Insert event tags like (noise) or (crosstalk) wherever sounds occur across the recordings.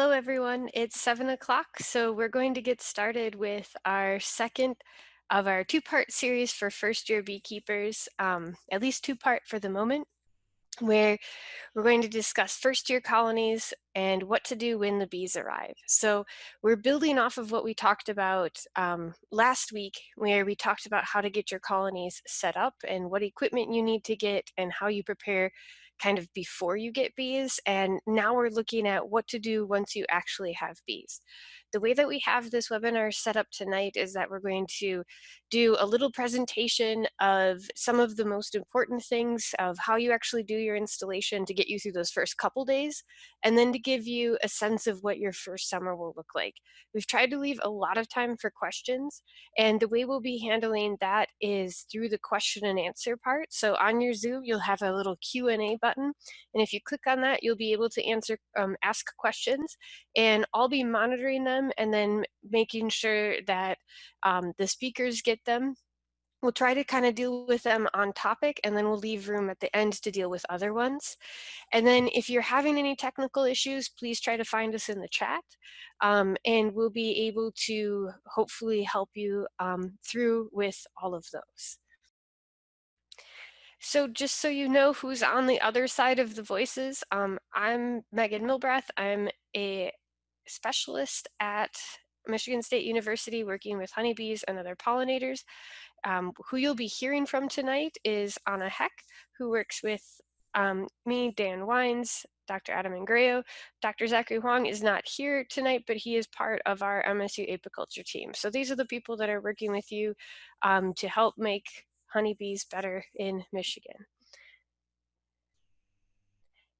Hello, everyone. It's seven o'clock, so we're going to get started with our second of our two-part series for first-year beekeepers, um, at least two-part for the moment, where we're going to discuss first-year colonies and what to do when the bees arrive. So we're building off of what we talked about um, last week, where we talked about how to get your colonies set up and what equipment you need to get and how you prepare kind of before you get bees. And now we're looking at what to do once you actually have bees. The way that we have this webinar set up tonight is that we're going to do a little presentation of some of the most important things of how you actually do your installation to get you through those first couple days, and then to give you a sense of what your first summer will look like. We've tried to leave a lot of time for questions, and the way we'll be handling that is through the question and answer part. So on your Zoom, you'll have a little Q&A button, and if you click on that, you'll be able to answer, um, ask questions, and I'll be monitoring them them and then making sure that um, the speakers get them. We'll try to kind of deal with them on topic and then we'll leave room at the end to deal with other ones. And then if you're having any technical issues, please try to find us in the chat um, and we'll be able to hopefully help you um, through with all of those. So just so you know who's on the other side of the voices, um, I'm Megan Milbrath. I'm a specialist at Michigan State University working with honeybees and other pollinators. Um, who you'll be hearing from tonight is Anna Heck, who works with um, me, Dan Wyns, Dr. Adam Ingrao. Dr. Zachary Huang is not here tonight, but he is part of our MSU apiculture team. So these are the people that are working with you um, to help make honeybees better in Michigan.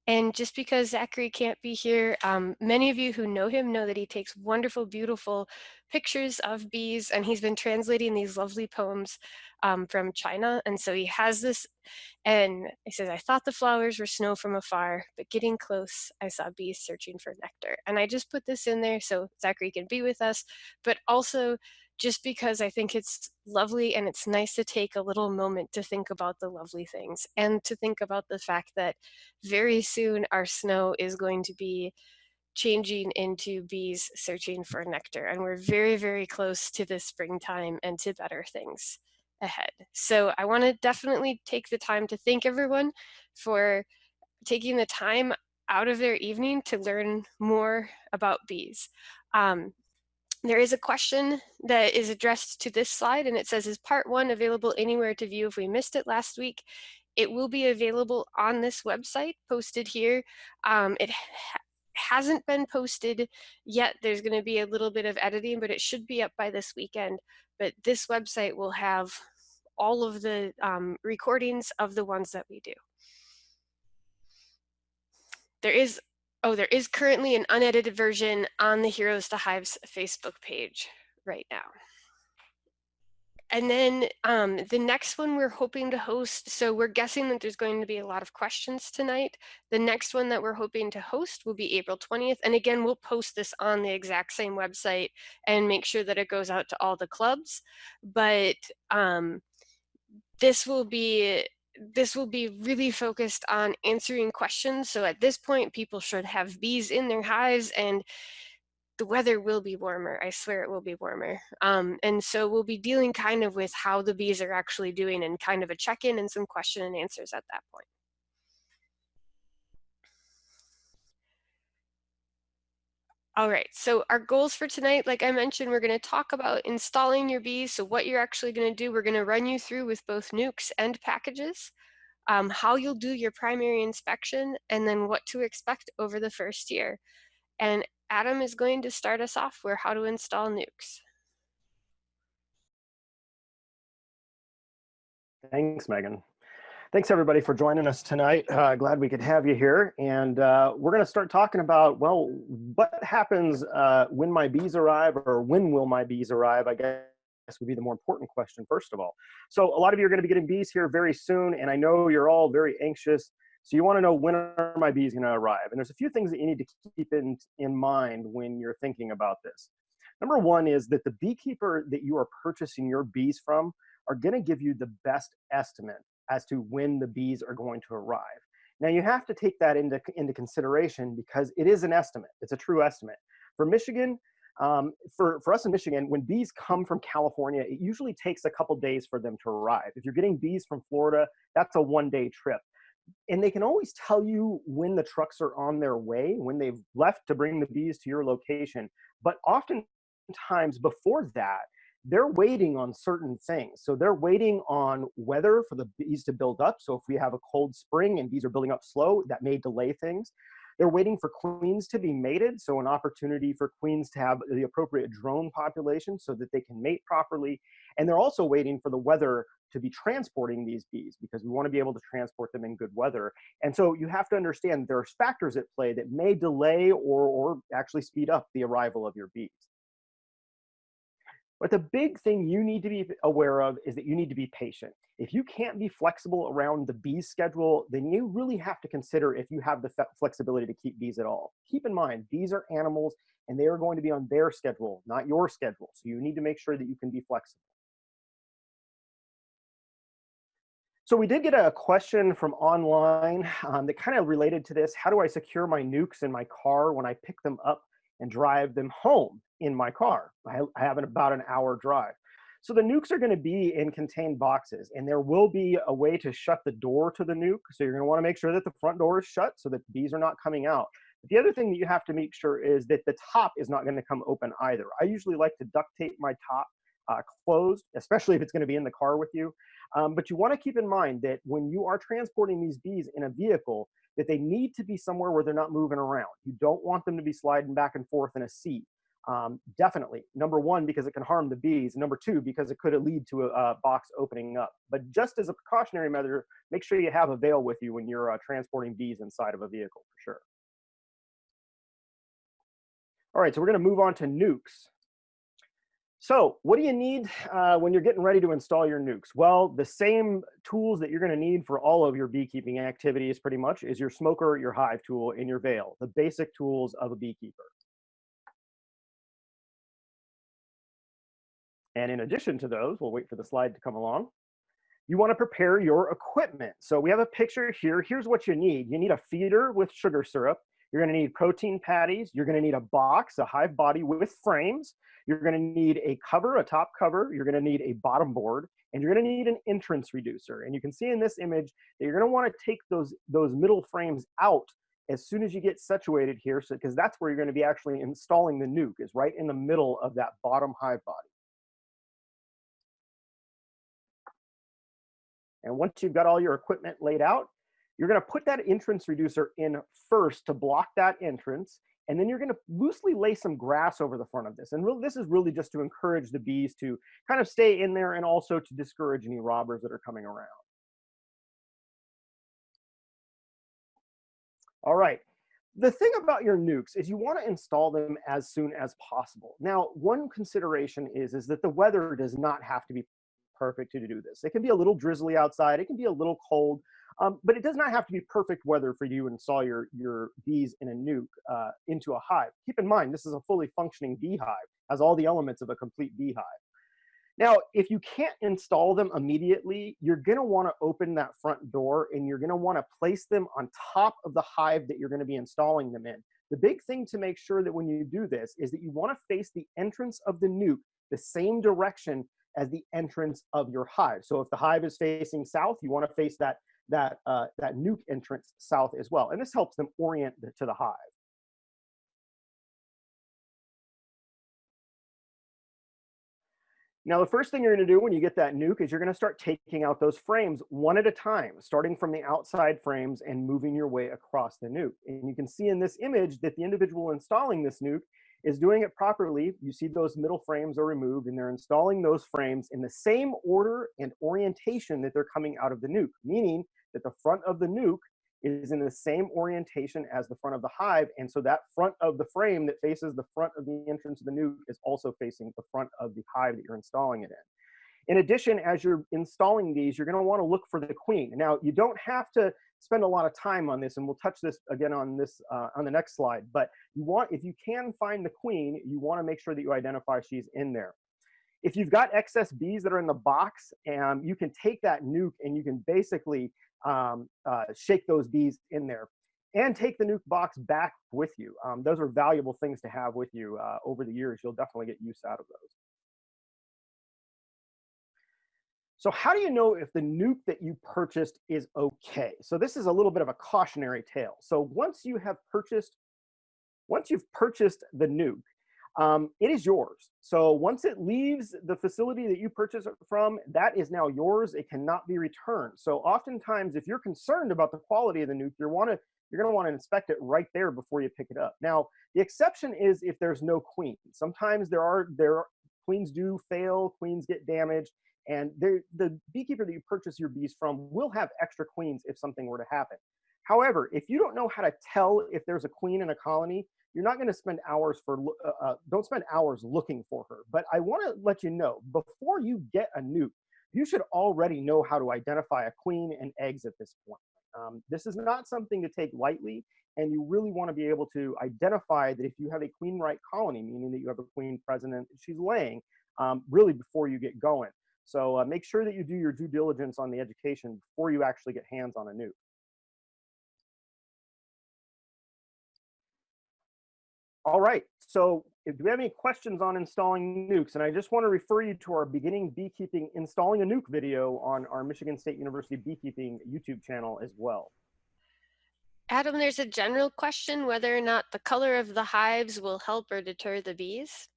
And just because Zachary can't be here, um, many of you who know him know that he takes wonderful, beautiful pictures of bees, and he's been translating these lovely poems um, from China. And so he has this, and he says, I thought the flowers were snow from afar, but getting close, I saw bees searching for nectar. And I just put this in there so Zachary can be with us, but also just because I think it's lovely and it's nice to take a little moment to think about the lovely things and to think about the fact that very soon our snow is going to be changing into bees searching for nectar. And we're very, very close to the springtime and to better things ahead. So I want to definitely take the time to thank everyone for taking the time out of their evening to learn more about bees. Um, there is a question that is addressed to this slide and it says, is part one available anywhere to view if we missed it last week? It will be available on this website posted here. Um, it ha hasn't been posted yet. There's gonna be a little bit of editing, but it should be up by this weekend. But this website will have all of the um, recordings of the ones that we do. There is Oh, there is currently an unedited version on the Heroes to Hives Facebook page right now. And then um, the next one we're hoping to host, so we're guessing that there's going to be a lot of questions tonight. The next one that we're hoping to host will be April 20th. And again, we'll post this on the exact same website and make sure that it goes out to all the clubs. But um, this will be this will be really focused on answering questions. So at this point, people should have bees in their hives and the weather will be warmer. I swear it will be warmer. Um, and so we'll be dealing kind of with how the bees are actually doing and kind of a check-in and some question and answers at that point. All right, so our goals for tonight, like I mentioned, we're going to talk about installing your bees. So what you're actually going to do, we're going to run you through with both nukes and packages, um, how you'll do your primary inspection, and then what to expect over the first year. And Adam is going to start us off with how to install nukes. Thanks, Megan. Thanks everybody for joining us tonight. Uh, glad we could have you here. And uh, we're gonna start talking about, well, what happens uh, when my bees arrive or when will my bees arrive, I guess would be the more important question first of all. So a lot of you are gonna be getting bees here very soon and I know you're all very anxious. So you wanna know when are my bees gonna arrive? And there's a few things that you need to keep in, in mind when you're thinking about this. Number one is that the beekeeper that you are purchasing your bees from are gonna give you the best estimate as to when the bees are going to arrive. Now you have to take that into, into consideration because it is an estimate. It's a true estimate. For Michigan, um, for, for us in Michigan, when bees come from California, it usually takes a couple days for them to arrive. If you're getting bees from Florida, that's a one day trip. And they can always tell you when the trucks are on their way, when they've left to bring the bees to your location. But oftentimes before that, they're waiting on certain things. So they're waiting on weather for the bees to build up. So if we have a cold spring and bees are building up slow, that may delay things. They're waiting for queens to be mated, so an opportunity for queens to have the appropriate drone population so that they can mate properly. And they're also waiting for the weather to be transporting these bees because we want to be able to transport them in good weather. And so you have to understand there are factors at play that may delay or, or actually speed up the arrival of your bees. But the big thing you need to be aware of is that you need to be patient. If you can't be flexible around the bees schedule, then you really have to consider if you have the flexibility to keep bees at all. Keep in mind, bees are animals and they are going to be on their schedule, not your schedule. So you need to make sure that you can be flexible. So we did get a question from online um, that kind of related to this. How do I secure my nukes in my car when I pick them up and drive them home in my car. I, have an, about an hour drive. So the nukes are going to be in contained boxes, and there will be a way to shut the door to the nuke. So you're going to want to make sure that the front door is shut so that bees are not coming out. But the other thing that you have to make sure is that the top is not going to come open either. I usually like to duct tape my top uh, closed, especially if it's going to be in the car with you. Um, but you want to keep in mind that when you are transporting these bees in a vehicle, that they need to be somewhere where they're not moving around. You don't want them to be sliding back and forth in a seat. Um, definitely. Number one, because it can harm the bees. Number two, because it could lead to a, a, box opening up. But just as a precautionary measure, make sure you have a veil with you when you're uh, transporting bees inside of a vehicle for sure. All right, so we're going to move on to nukes. So what do you need uh, when you're getting ready to install your nukes? Well, the same tools that you're gonna need for all of your beekeeping activities pretty much is your smoker, your hive tool, and your veil, the basic tools of a beekeeper. And in addition to those, we'll wait for the slide to come along, you wanna prepare your equipment. So we have a picture here. Here's what you need. You need a feeder with sugar syrup. You're gonna need protein patties. You're gonna need a box, a hive body with frames. You're gonna need a cover, a top cover. You're gonna need a bottom board, and you're gonna need an entrance reducer. And you can see in this image that you're gonna wanna take those, those middle frames out as soon as you get situated here, so because that's where you're gonna be actually installing the nuke, is right in the middle of that bottom hive body. And once you've got all your equipment laid out, you're gonna put that entrance reducer in first to block that entrance, and then you're gonna loosely lay some grass over the front of this. And this is really just to encourage the bees to kind of stay in there and also to discourage any robbers that are coming around. All right. The thing about your nukes is you want to install them as soon as possible. Now, one consideration is, is that the weather does not have to be perfect to do this. It can be a little drizzly outside. It can be a little cold. Um, but it does not have to be perfect weather for you to install your, your bees in a nuke uh, into a hive. Keep in mind, this is a fully functioning beehive, has all the elements of a complete beehive. Now, if you can't install them immediately, you're gonna wanna open that front door and you're gonna wanna place them on top of the hive that you're gonna be installing them in. The big thing to make sure that when you do this is that you wanna face the entrance of the nuke the same direction as the entrance of your hive. So if the hive is facing south, you wanna face that that, uh, that nuke entrance south as well. And this helps them orient to the hive. Now, the first thing you're gonna do when you get that nuke is you're gonna start taking out those frames one at a time, starting from the outside frames and moving your way across the nuke. And you can see in this image that the individual installing this nuke is doing it properly. You see those middle frames are removed and they're installing those frames in the same order and orientation that they're coming out of the nuke, meaning that the front of the nuke is in the same orientation as the front of the hive. And so that front of the frame that faces the front of the entrance of the nuke is also facing the front of the hive that you're installing it in. In addition, as you're installing these, you're gonna wanna look for the queen. Now, you don't have to spend a lot of time on this, and we'll touch this again on this uh, on the next slide, but you want, if you can find the queen, you wanna make sure that you identify she's in there. If you've got excess bees that are in the box, and you can take that nuke and you can basically um, uh, shake those bees in there and take the nuke box back with you. Um, those are valuable things to have with you uh, over the years. You'll definitely get use out of those. So how do you know if the nuke that you purchased is okay? So this is a little bit of a cautionary tale. So once you have purchased, once you've purchased the nuke, um, it is yours. So once it leaves the facility that you purchased it from, that is now yours. It cannot be returned. So oftentimes, if you're concerned about the quality of the nuke, you want to you're going to want to inspect it right there before you pick it up. Now, the exception is if there's no queen. Sometimes there are there queens do fail, queens get damaged, and the beekeeper that you purchase your bees from will have extra queens if something were to happen. However, if you don't know how to tell if there's a queen in a colony, you're not going to spend hours for uh, uh, don't spend hours looking for her. But i want to let you know before you get a nuke you should already know how to identify a queen and eggs at this point. Um, this is not something to take lightly and you really want to be able to identify that if you have a queen right colony meaning that you have a queen president she's laying um, really before you get going so uh, make sure that you do your due diligence on the education before you actually get hands on a nuke All right, so do we have any questions on installing nukes? And I just want to refer you to our beginning beekeeping installing a nuke video on our Michigan State University beekeeping YouTube channel as well. Adam, there's a general question whether or not the color of the hives will help or deter the bees.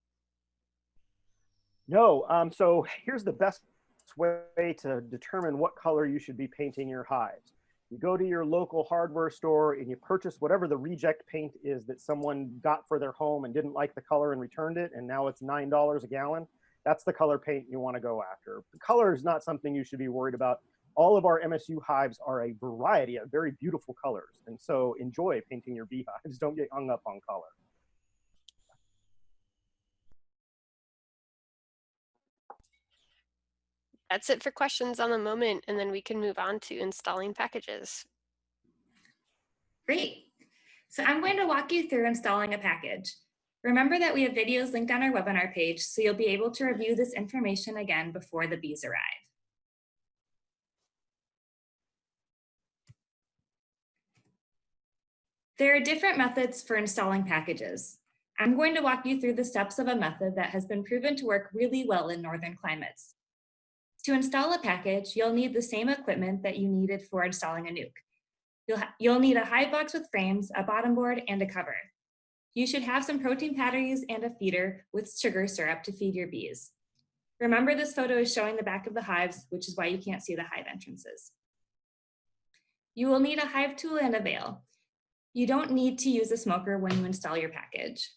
No, um, so here's the best way to determine what color you should be painting your hives. You go to your local hardware store and you purchase whatever the reject paint is that someone got for their home and didn't like the color and returned it, and now it's $9 a gallon. That's the color paint you want to go after. The color is not something you should be worried about. All of our MSU hives are a variety of very beautiful colors. And so enjoy painting your beehives. (laughs) Don't get hung up on color. That's it for questions on the moment, and then we can move on to installing packages. Great. So I'm going to walk you through installing a package. Remember that we have videos linked on our webinar page, so you'll be able to review this information again before the bees arrive. There are different methods for installing packages. I'm going to walk you through the steps of a method that has been proven to work really well in northern climates. To install a package, you'll need the same equipment that you needed for installing a nuke. You'll, you'll need a hive box with frames, a bottom board, and a cover. You should have some protein patties and a feeder with sugar syrup to feed your bees. Remember this photo is showing the back of the hives, which is why you can't see the hive entrances. You will need a hive tool and a veil. You don't need to use a smoker when you install your package.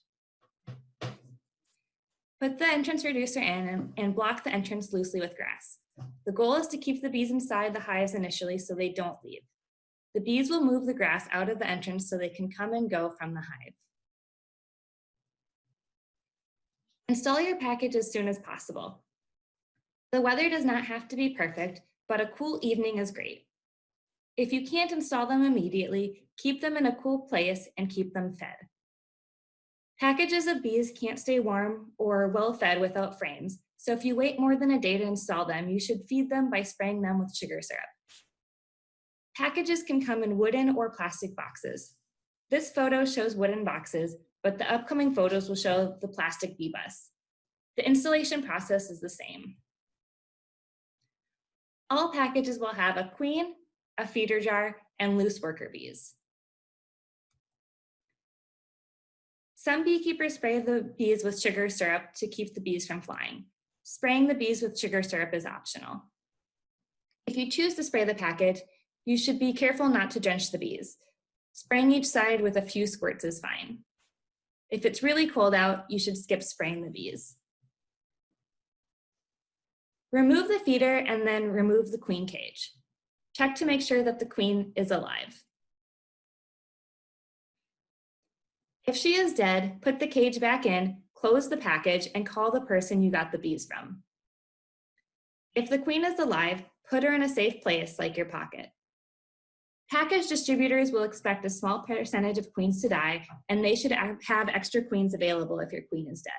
Put the entrance reducer in and block the entrance loosely with grass. The goal is to keep the bees inside the hives initially so they don't leave. The bees will move the grass out of the entrance so they can come and go from the hive. Install your package as soon as possible. The weather does not have to be perfect, but a cool evening is great. If you can't install them immediately, keep them in a cool place and keep them fed. Packages of bees can't stay warm or well fed without frames, so if you wait more than a day to install them, you should feed them by spraying them with sugar syrup. Packages can come in wooden or plastic boxes. This photo shows wooden boxes, but the upcoming photos will show the plastic bee bus. The installation process is the same. All packages will have a queen, a feeder jar, and loose worker bees. Some beekeepers spray the bees with sugar syrup to keep the bees from flying. Spraying the bees with sugar syrup is optional. If you choose to spray the packet, you should be careful not to drench the bees. Spraying each side with a few squirts is fine. If it's really cold out, you should skip spraying the bees. Remove the feeder and then remove the queen cage. Check to make sure that the queen is alive. If she is dead, put the cage back in, close the package, and call the person you got the bees from. If the queen is alive, put her in a safe place like your pocket. Package distributors will expect a small percentage of queens to die, and they should have extra queens available if your queen is dead.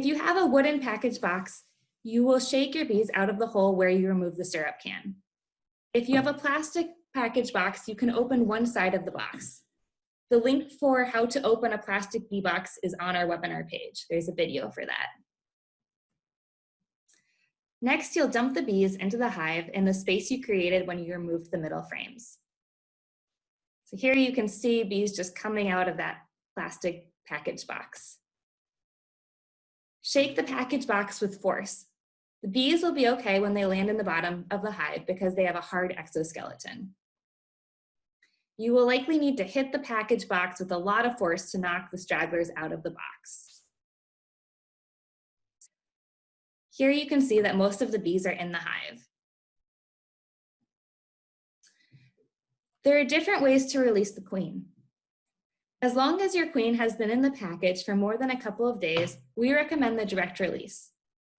If you have a wooden package box, You will shake your bees out of the hole where you remove the syrup can. If you have a plastic package box, you can open one side of the box. The link for how to open a plastic bee box is on our webinar page. There's a video for that. Next, you'll dump the bees into the hive in the space you created when you removed the middle frames. So here you can see bees just coming out of that plastic package box. Shake the package box with force. The bees will be okay when they land in the bottom of the hive because they have a hard exoskeleton. You will likely need to hit the package box with a lot of force to knock the stragglers out of the box. Here you can see that most of the bees are in the hive. There are different ways to release the queen. As long as your queen has been in the package for more than a couple of days, we recommend the direct release.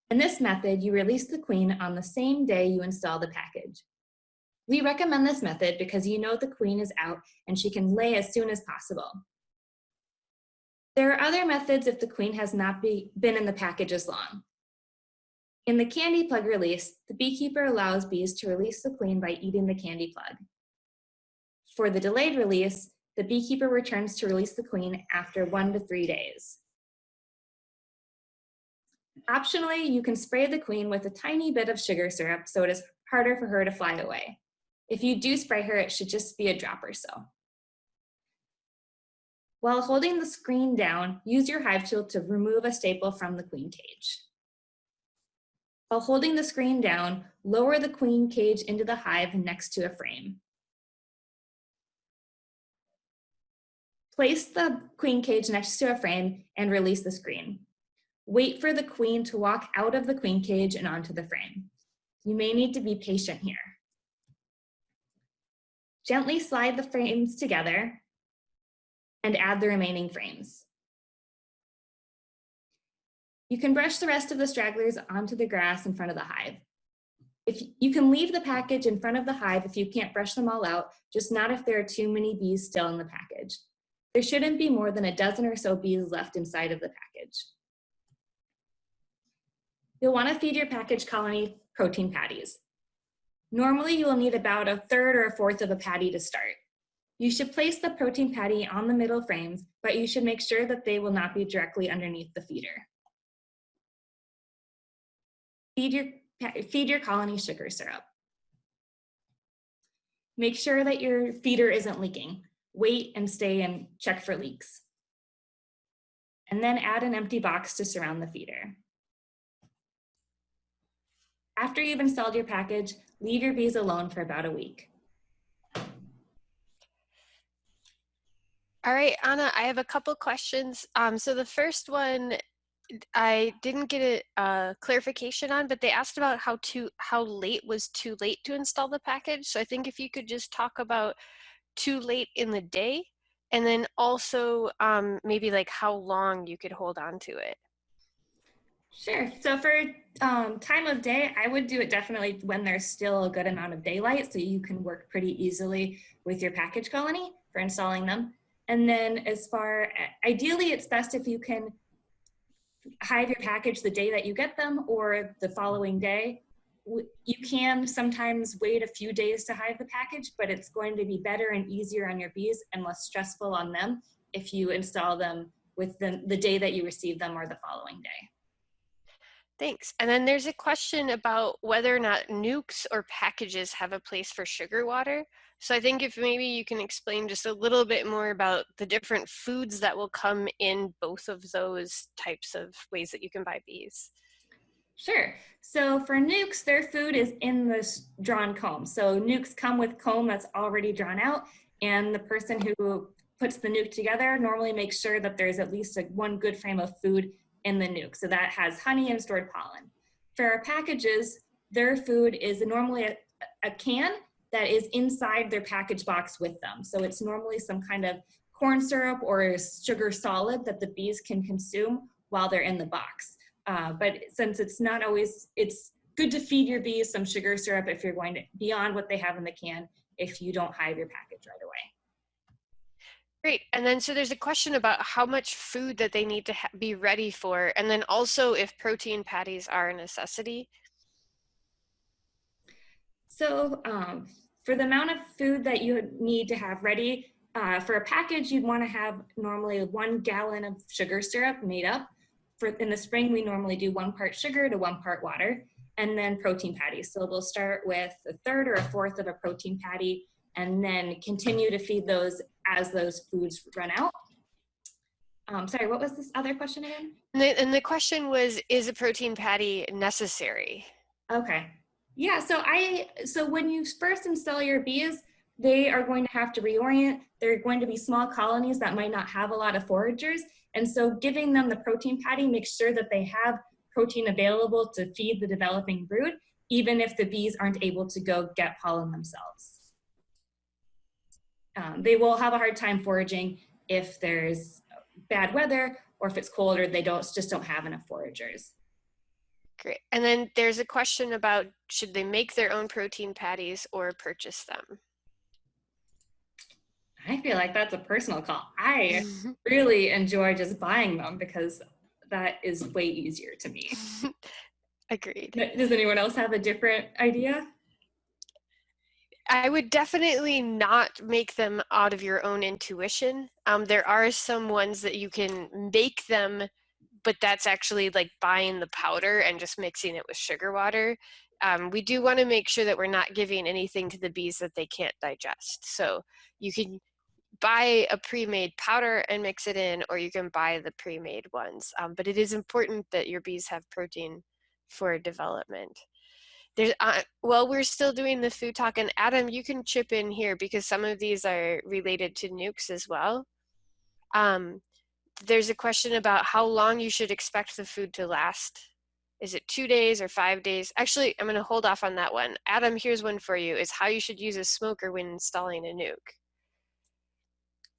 In this method, you release the queen on the same day you install the package. We recommend this method because you know the queen is out and she can lay as soon as possible. There are other methods if the queen has not be, been in the package as long. In the candy plug release, the beekeeper allows bees to release the queen by eating the candy plug. For the delayed release, the beekeeper returns to release the queen after one to three days. Optionally, you can spray the queen with a tiny bit of sugar syrup so it is harder for her to fly away. If you do spray her, it should just be a drop or so. While holding the screen down, use your hive tool to remove a staple from the queen cage. While holding the screen down, lower the queen cage into the hive next to a frame. Place the queen cage next to a frame and release the screen. Wait for the queen to walk out of the queen cage and onto the frame. You may need to be patient here. Gently slide the frames together and add the remaining frames. You can brush the rest of the stragglers onto the grass in front of the hive. If you can leave the package in front of the hive if you can't brush them all out, just not if there are too many bees still in the package. There shouldn't be more than a dozen or so bees left inside of the package. You'll want to feed your package colony protein patties. Normally you will need about a third or a fourth of a patty to start. You should place the protein patty on the middle frames, but you should make sure that they will not be directly underneath the feeder. Feed your, feed your colony sugar syrup. Make sure that your feeder isn't leaking. Wait and stay and check for leaks. And then add an empty box to surround the feeder. After you've installed your package, leave your bees alone for about a week. All right, Anna, I have a couple questions. Um, so the first one I didn't get a uh, clarification on, but they asked about how to how late was too late to install the package. So I think if you could just talk about too late in the day, and then also um, maybe like how long you could hold on to it. Sure. So for um, time of day, I would do it definitely when there's still a good amount of daylight, so you can work pretty easily with your package colony for installing them. And then as far, ideally, it's best if you can hive your package the day that you get them or the following day. You can sometimes wait a few days to hive the package, but it's going to be better and easier on your bees and less stressful on them if you install them with the, the day that you receive them or the following day. Thanks. And then there's a question about whether or not nukes or packages have a place for sugar water. So I think if maybe you can explain just a little bit more about the different foods that will come in both of those types of ways that you can buy bees. Sure. So for nukes, their food is in this drawn comb. So nukes come with comb that's already drawn out and the person who puts the nuke together normally makes sure that there's at least a, one good frame of food in the nuke. So that has honey and stored pollen. For our packages, their food is normally a, a can that is inside their package box with them. So it's normally some kind of corn syrup or sugar solid that the bees can consume while they're in the box. Uh, but since it's not always, it's good to feed your bees some sugar syrup if you're going to beyond what they have in the can if you don't hive your package right away. Great. And then so there's a question about how much food that they need to be ready for, and then also if protein patties are a necessity. So um, for the amount of food that you need to have ready, uh, for a package, you'd want to have normally one gallon of sugar syrup made up. For in the spring, we normally do one part sugar to one part water, and then protein patties. So we'll start with a third or a fourth of a protein patty, and then continue to feed those as those foods run out. Um, sorry, what was this other question again? And the, and the question was, is a protein patty necessary? Okay. Yeah, so I so when you first install your bees, they are going to have to reorient. They're going to be small colonies that might not have a lot of foragers. And so giving them the protein patty makes sure that they have protein available to feed the developing brood, even if the bees aren't able to go get pollen themselves. Um, they will have a hard time foraging if there's bad weather or if it's cold or they don't just don't have enough foragers. Great. And then there's a question about should they make their own protein patties or purchase them? I feel like that's a personal call. I (laughs) really enjoy just buying them because that is way easier to me. (laughs) Agreed. Does anyone else have a different idea? I would definitely not make them out of your own intuition. Um, there are some ones that you can make them, but that's actually like buying the powder and just mixing it with sugar water. Um, we do want to make sure that we're not giving anything to the bees that they can't digest. So you can buy a pre-made powder and mix it in, or you can buy the pre-made ones. Um, but it is important that your bees have protein for development. There's, uh, well, we're still doing the food talk, and Adam, you can chip in here because some of these are related to nukes as well. Um, there's a question about how long you should expect the food to last. Is it two days or five days? Actually, I'm going to hold off on that one. Adam, here's one for you, is how you should use a smoker when installing a nuke.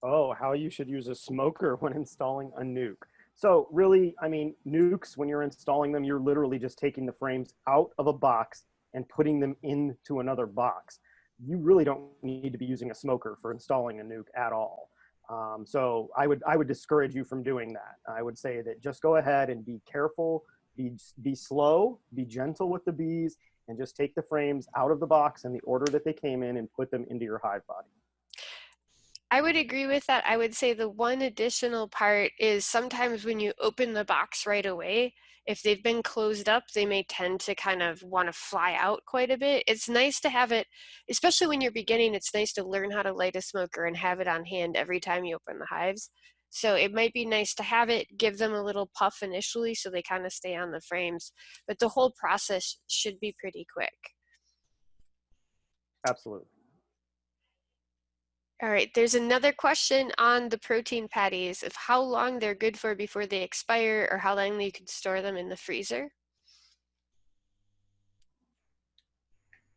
Oh, how you should use a smoker (laughs) when installing a nuke. So really, I mean, nukes, when you're installing them, you're literally just taking the frames out of a box and putting them into another box. You really don't need to be using a smoker for installing a nuke at all. Um, so I would, I would discourage you from doing that. I would say that just go ahead and be careful, be, be slow, be gentle with the bees, and just take the frames out of the box in the order that they came in and put them into your hive body. I would agree with that. I would say the one additional part is sometimes when you open the box right away, if they've been closed up, they may tend to kind of want to fly out quite a bit. It's nice to have it, especially when you're beginning, it's nice to learn how to light a smoker and have it on hand every time you open the hives. So it might be nice to have it, give them a little puff initially so they kind of stay on the frames, but the whole process should be pretty quick. Absolutely. All right, there's another question on the protein patties of how long they're good for before they expire or how long you can store them in the freezer.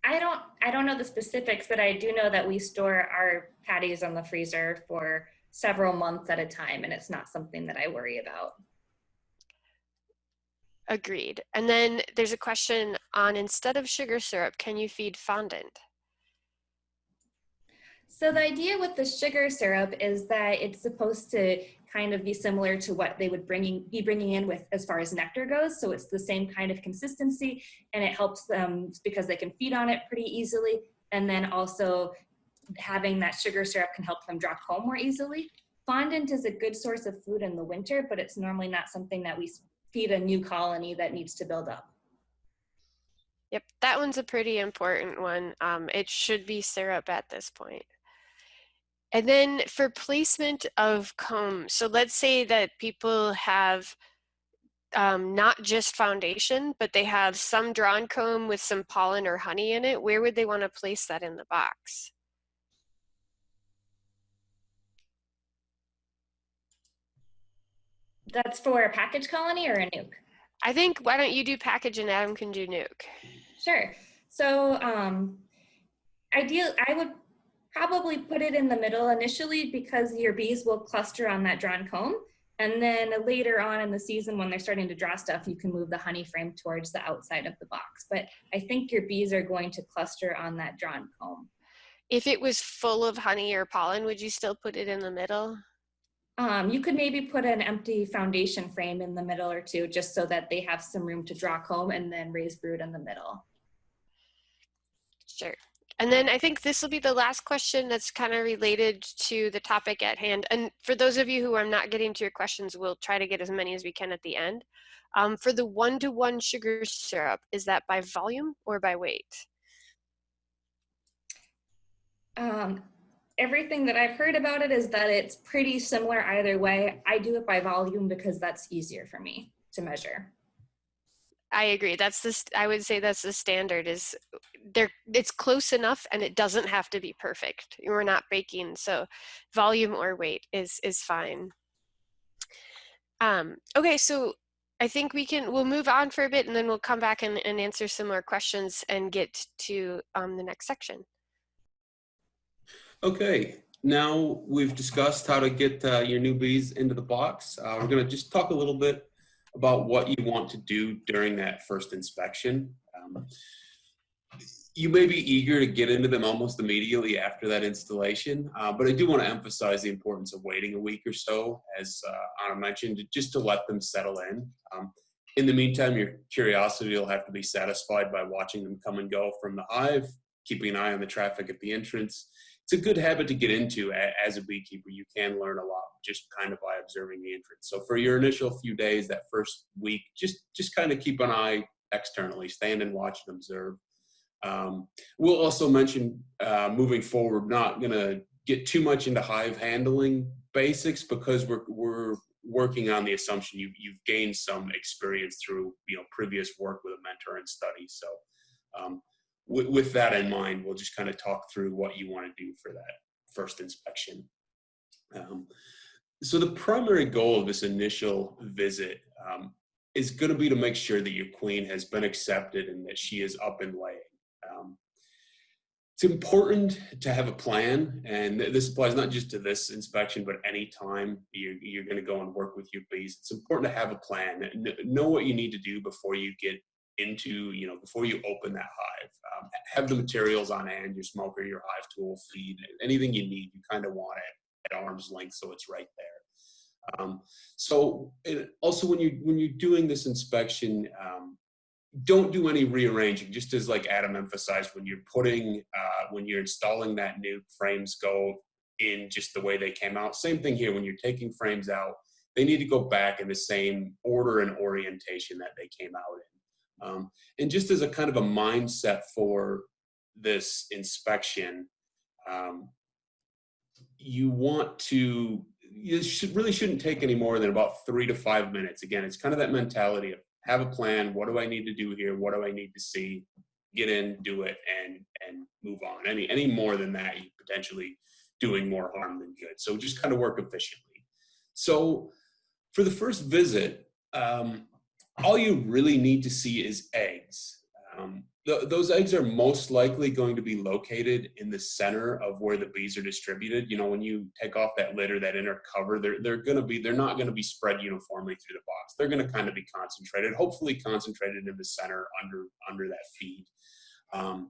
I don't I don't know the specifics, but I do know that we store our patties on the freezer for several months at a time and it's not something that I worry about. Agreed. And then there's a question on instead of sugar syrup, can you feed fondant? So the idea with the sugar syrup is that it's supposed to kind of be similar to what they would bringing, be bringing in with as far as nectar goes. So it's the same kind of consistency and it helps them because they can feed on it pretty easily. And then also having that sugar syrup can help them draw comb more easily. Fondant is a good source of food in the winter, but it's normally not something that we feed a new colony that needs to build up. Yep, that one's a pretty important one. Um, it should be syrup at this point. And then for placement of comb, so let's say that people have um, not just foundation, but they have some drawn comb with some pollen or honey in it, where would they want to place that in the box? That's for a package colony or a nuke? I think, why don't you do package and Adam can do nuke? Sure. So um, ideal, I would probably put it in the middle initially because your bees will cluster on that drawn comb. And then later on in the season, when they're starting to draw stuff, you can move the honey frame towards the outside of the box. But I think your bees are going to cluster on that drawn comb. If it was full of honey or pollen, would you still put it in the middle? Um, you could maybe put an empty foundation frame in the middle or two, just so that they have some room to draw comb and then raise brood in the middle. Sure. And then I think this will be the last question that's kind of related to the topic at hand. And for those of you who are not getting to your questions, we'll try to get as many as we can at the end. Um, for the one-to-one -one sugar syrup, is that by volume or by weight? Um, everything that I've heard about it is that it's pretty similar either way. I do it by volume because that's easier for me to measure. I agree. That's the I would say that's the standard is there it's close enough and it doesn't have to be perfect. We're not baking, so volume or weight is is fine. Um, okay, so I think we can we'll move on for a bit and then we'll come back and, and answer some more questions and get to um, the next section. Okay, now we've discussed how to get uh, your new bees into the box. Uh, we're going to just talk a little bit about what you want to do during that first inspection. Um, you may be eager to get into them almost immediately after that installation, uh, but I do want to emphasize the importance of waiting a week or so, as uh, Anna mentioned, just to let them settle in. Um, in the meantime, your curiosity will have to be satisfied by watching them come and go from the hive, keeping an eye on the traffic at the entrance. It's a good habit to get into as a beekeeper. You can learn a lot just kind of by observing the entrance. So for your initial few days, that first week, just just kind of keep an eye externally, stand and watch and observe. Um, we'll also mention uh, moving forward, not to get too much into hive handling basics because we're, we're working on the assumption you've, you've gained some experience through you know previous work with a mentor and study. So um, with, that in mind, we'll just kind of talk through what you want to do for that first inspection. Um, so the primary goal of this initial visit um, is going to be to make sure that your queen has been accepted and that she is up and laying. Um, it's important to have a plan, and this applies not just to this inspection, but any time you're, you're going to go and work with your bees. It's important to have a plan, know what you need to do before you get into, you know, before you open that hive. Um, have the materials on hand, your smoker, your hive tool, feed, anything you need, you kind of want it at arm's length so it's right there. Um, so also when you when you're doing this inspection, um, don't do any rearranging. Just as like Adam emphasized, when you're putting uh, when you're installing that new frames go in just the way they came out. Same thing here when you're taking frames out. They need to go back in the same order and orientation that they came out in. Um, and just as a kind of a mindset for this inspection, um, you want to, you should, really shouldn't take any more than about three to five minutes. Again, it's kind of that mentality of have a plan. What do I need to do here? What do I need to see? Get in, do it, and and move on. Any any more than that, you're potentially doing more harm than good. So just kind of work efficiently. So for the first visit, um, all you really need to see is eggs. Um, those eggs are most likely going to be located in the center of where the bees are distributed. You know, when you take off that litter, that inner cover, they're, they're going to be, they're not going to be spread uniformly through the box. They're going to kind of be concentrated, hopefully concentrated in the center under, under that feed. Um,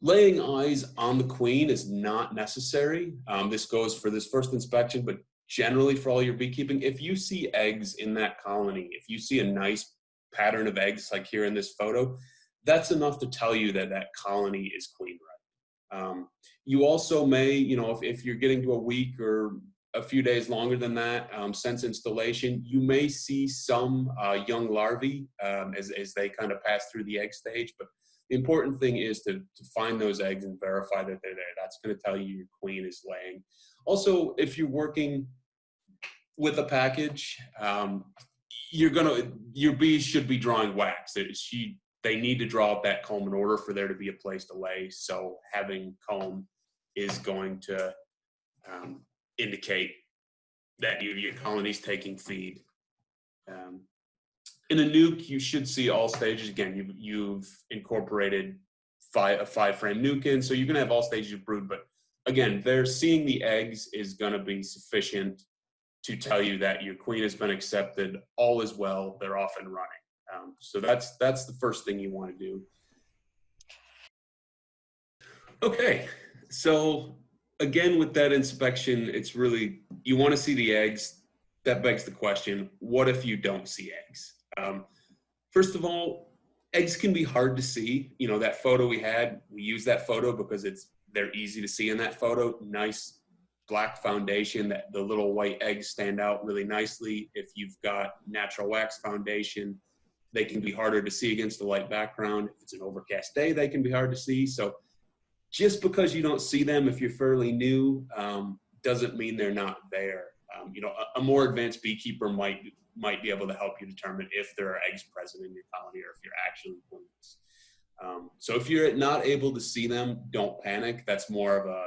laying eyes on the queen is not necessary. Um, this goes for this first inspection, but generally for all your beekeeping, if you see eggs in that colony, if you see a nice pattern of eggs like here in this photo, that's enough to tell you that that colony is queen right. Um, you also may, you know, if, if you're getting to a week or a few days longer than that um, since installation, you may see some uh, young larvae um, as, as they kind of pass through the egg stage. But the important thing is to, to find those eggs and verify that they're there. That's going to tell you your queen is laying. Also, if you're working with a package, um, you're gonna your bees should be drawing wax. She they need to draw up that comb in order for there to be a place to lay. So having comb is going to um, indicate that you, your colony's taking feed. Um, in a nuke, you should see all stages. Again, you've, you've incorporated five, a five frame nuke in, so you're gonna have all stages of brood, but again, they're seeing the eggs is gonna be sufficient to tell you that your queen has been accepted, all is well, they're off and running. Um, so that's that's the first thing you want to do. Okay, So again, with that inspection, it's really, you want to see the eggs. That begs the question, what if you don't see eggs? Um, first of all, eggs can be hard to see. You know, that photo we had, we use that photo because it's, they're easy to see in that photo. Nice black foundation that the little white eggs stand out really nicely. If you've got natural wax foundation, they can be harder to see against a light background. If it's an overcast day, they can be hard to see. So just because you don't see them if you're fairly new um, doesn't mean they're not there. Um, you know, a, a, more advanced beekeeper might might be able to help you determine if there are eggs present in your colony or if you're actually queens. Um, so if you're not able to see them, don't panic. That's more of a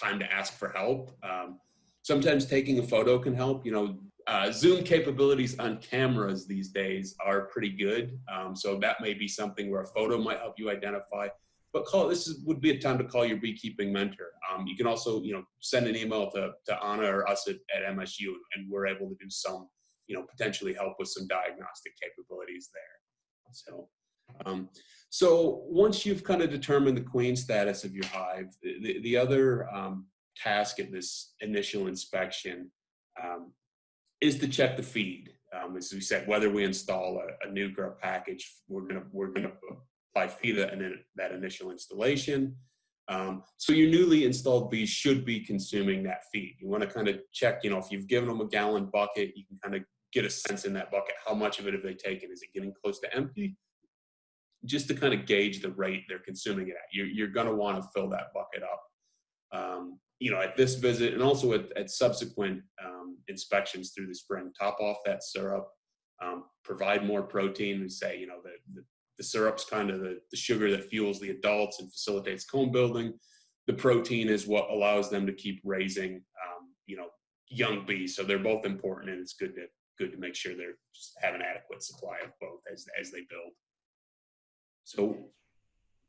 time to ask for help. Um, sometimes taking a photo can help. You know, uh, Zoom capabilities on cameras these days are pretty good. Um, so that may be something where a photo might help you identify but call this is, would be a time to call your beekeeping mentor. Um, you can also, you know, send an email to, to Anna or us at, at MSU and we're able to do some, you know, potentially help with some diagnostic capabilities there. So, um, so once you've kind of determined the queen status of your hive, the, the, the other um, task at this initial inspection um, is to check the feed. Um, as we said, whether we install a, a nuke or package, we're gonna we're gonna by FIDA and then that initial installation. Um, so your newly installed bees should be consuming that feed. You want to kind of check, you know, if you've given them a gallon bucket, you can kind of get a sense in that bucket, how much of it have they taken? Is it getting close to empty? Just to kind of gauge the rate they're consuming it at. You're, you're going to want to fill that bucket up. Um, you know, at this visit and also at, at subsequent um, inspections through the spring, top off that syrup, um, provide more protein and say, you know, the, the the syrup's kind of the, the sugar that fuels the adults and facilitates comb building. The protein is what allows them to keep raising, um, you know, young bees. So they're both important, and it's good to good to make sure they're have an adequate supply of both as as they build. So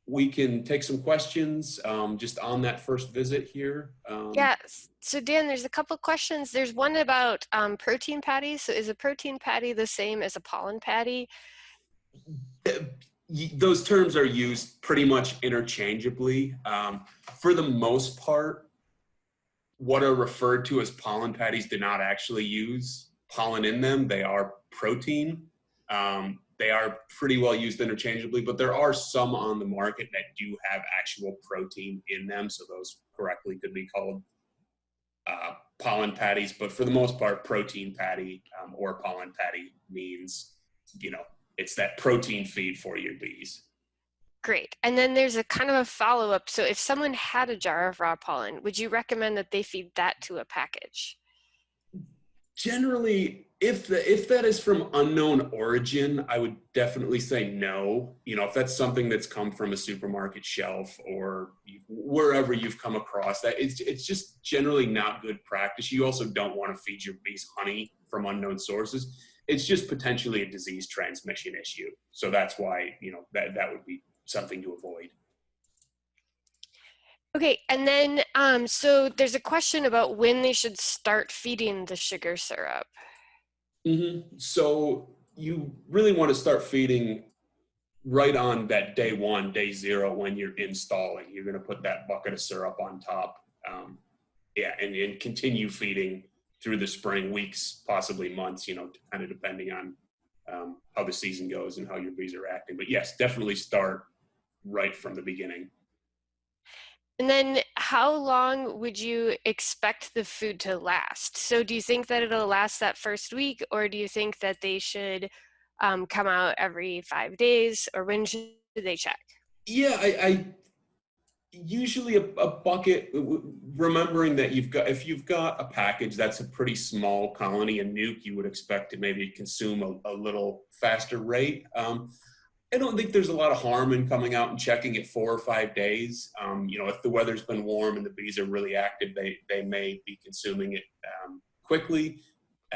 we can take some questions um, just on that first visit here. Um, yeah, so Dan, there's a couple of questions. There's one about um, protein patties. So is a protein patty the same as a pollen patty? those terms are used pretty much interchangeably. Um, for the most part, what are referred to as pollen patties do not actually use pollen in them. They are protein. Um, they are pretty well used interchangeably, but there are some on the market that do have actual protein in them. So those correctly could be called uh, pollen patties, but for the most part, protein patty um, or pollen patty means, you know, it's that protein feed for your bees. Great. And then there's a kind of a follow up. So if someone had a jar of raw pollen, would you recommend that they feed that to a package? Generally, if the, if that is from unknown origin, I would definitely say no. You know, if that's something that's come from a supermarket shelf or wherever you've come across that, it's it's just generally not good practice. You also don't want to feed your bees honey from unknown sources it's just potentially a disease transmission issue. So that's why, you know, that, that would be something to avoid. Okay, and then, um, so there's a question about when they should start feeding the sugar syrup. Mm -hmm. So you really want to start feeding right on that day one, day zero when you're installing. You're going to put that bucket of syrup on top. Um, yeah, and, and continue feeding through the spring weeks, possibly months, you know, kind of depending on um, how the season goes and how your bees are acting. But yes, definitely start right from the beginning. And then how long would you expect the food to last? So do you think that it'll last that first week or do you think that they should um, come out every five days or when should they check? Yeah, I, I usually a, a, bucket remembering that you've got if you've got a package that's a pretty small colony and nuke you would expect to maybe consume a, a little faster rate um, i don't think there's a lot of harm in coming out and checking it four or five days um, you know if the weather's been warm and the bees are really active they they may be consuming it um, quickly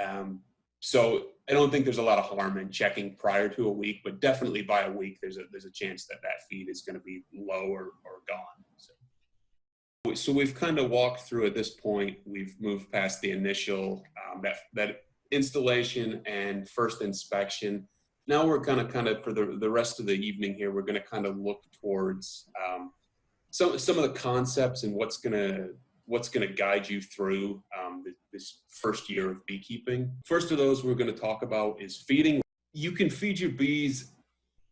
um, so I don't think there's a lot of harm in checking prior to a week, but definitely by a week, there's a there's a chance that that feed is going to be low or, or gone. So, so we've kind of walked through at this point. We've moved past the initial um, that that installation and first inspection. Now we're going to kind of for the the rest of the evening here, we're going to kind of look towards um, some some of the concepts and what's gonna what's gonna guide you through um, this first year of beekeeping. First of those we're gonna talk about is feeding. You can feed your bees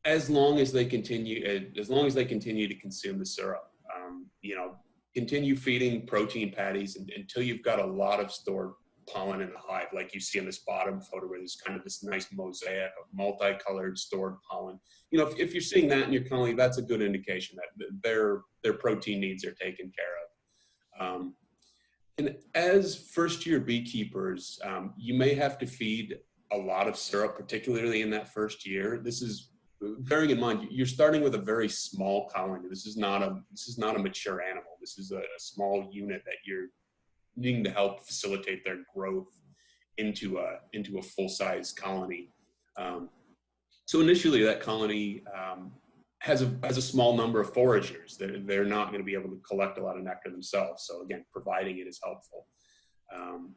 as long as they continue as long as they continue to consume the syrup. Um, you know, continue feeding protein patties until you've got a lot of stored pollen in the hive, like you see in this bottom photo where there's kind of this nice mosaic of multicolored stored pollen. You know, if, if you're seeing that in your colony, that's a good indication that their, their protein needs are taken care of. Um, and as first year beekeepers, um, you may have to feed a lot of syrup, particularly in that first year. This is bearing in mind you're starting with a very small colony. This is not a this is not a mature animal. This is a, a small unit that you're needing to help facilitate their growth into a into a full size colony. Um, so initially, that colony um, has a has a small number of foragers. They're they're not going to be able to collect a lot of nectar themselves. So again, providing it is helpful. Um,